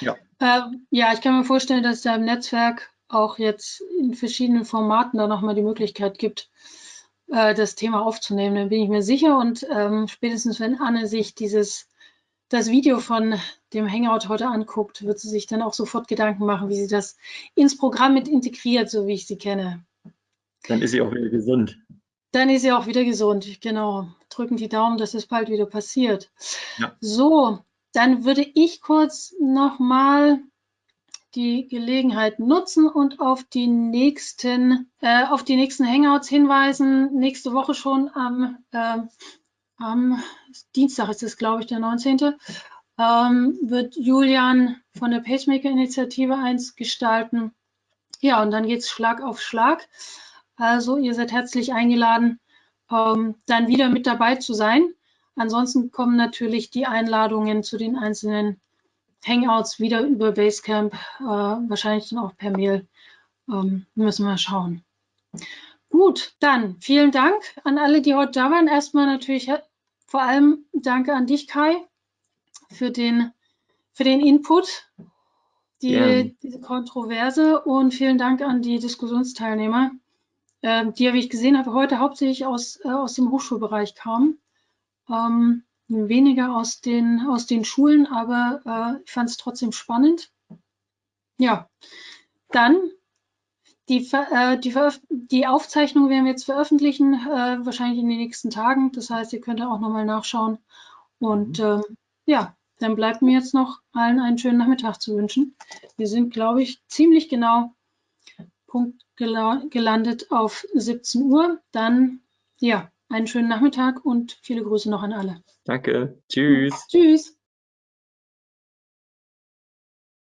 Ja. Äh, ja, ich kann mir vorstellen, dass es da im Netzwerk auch jetzt in verschiedenen Formaten da nochmal die Möglichkeit gibt, äh, das Thema aufzunehmen. Dann bin ich mir sicher. Und ähm, spätestens wenn Anne sich dieses das Video von dem Hangout heute anguckt, wird sie sich dann auch sofort Gedanken machen, wie sie das ins Programm mit integriert, so wie ich sie kenne. Dann ist sie auch wieder gesund. Dann ist sie auch wieder gesund, genau. Drücken die Daumen, dass es bald wieder passiert. Ja. So, dann würde ich kurz nochmal die Gelegenheit nutzen und auf die nächsten, äh, auf die nächsten Hangouts hinweisen. Nächste Woche schon am, äh, am Dienstag ist es, glaube ich, der 19. Ähm, wird Julian von der Pacemaker-Initiative eins gestalten. Ja, und dann geht es Schlag auf Schlag. Also ihr seid herzlich eingeladen, ähm, dann wieder mit dabei zu sein. Ansonsten kommen natürlich die Einladungen zu den einzelnen Hangouts wieder über Basecamp, äh, wahrscheinlich dann auch per Mail. Ähm, müssen wir schauen. Gut, dann vielen Dank an alle, die heute da waren. Erstmal natürlich äh, vor allem danke an dich, Kai, für den, für den Input, die, ja. diese Kontroverse und vielen Dank an die Diskussionsteilnehmer, äh, die, wie ich gesehen habe, heute hauptsächlich aus, äh, aus dem Hochschulbereich kamen. Ähm, weniger aus den, aus den Schulen, aber äh, ich fand es trotzdem spannend. Ja, dann die, äh, die, die, Aufzeichnung werden wir jetzt veröffentlichen, äh, wahrscheinlich in den nächsten Tagen. Das heißt, ihr könnt auch nochmal nachschauen. Und äh, ja, dann bleibt mir jetzt noch allen einen schönen Nachmittag zu wünschen. Wir sind, glaube ich, ziemlich genau Punkt gelandet auf 17 Uhr. Dann, ja, einen schönen Nachmittag und viele Grüße noch an alle. Danke. Tschüss. Tschüss.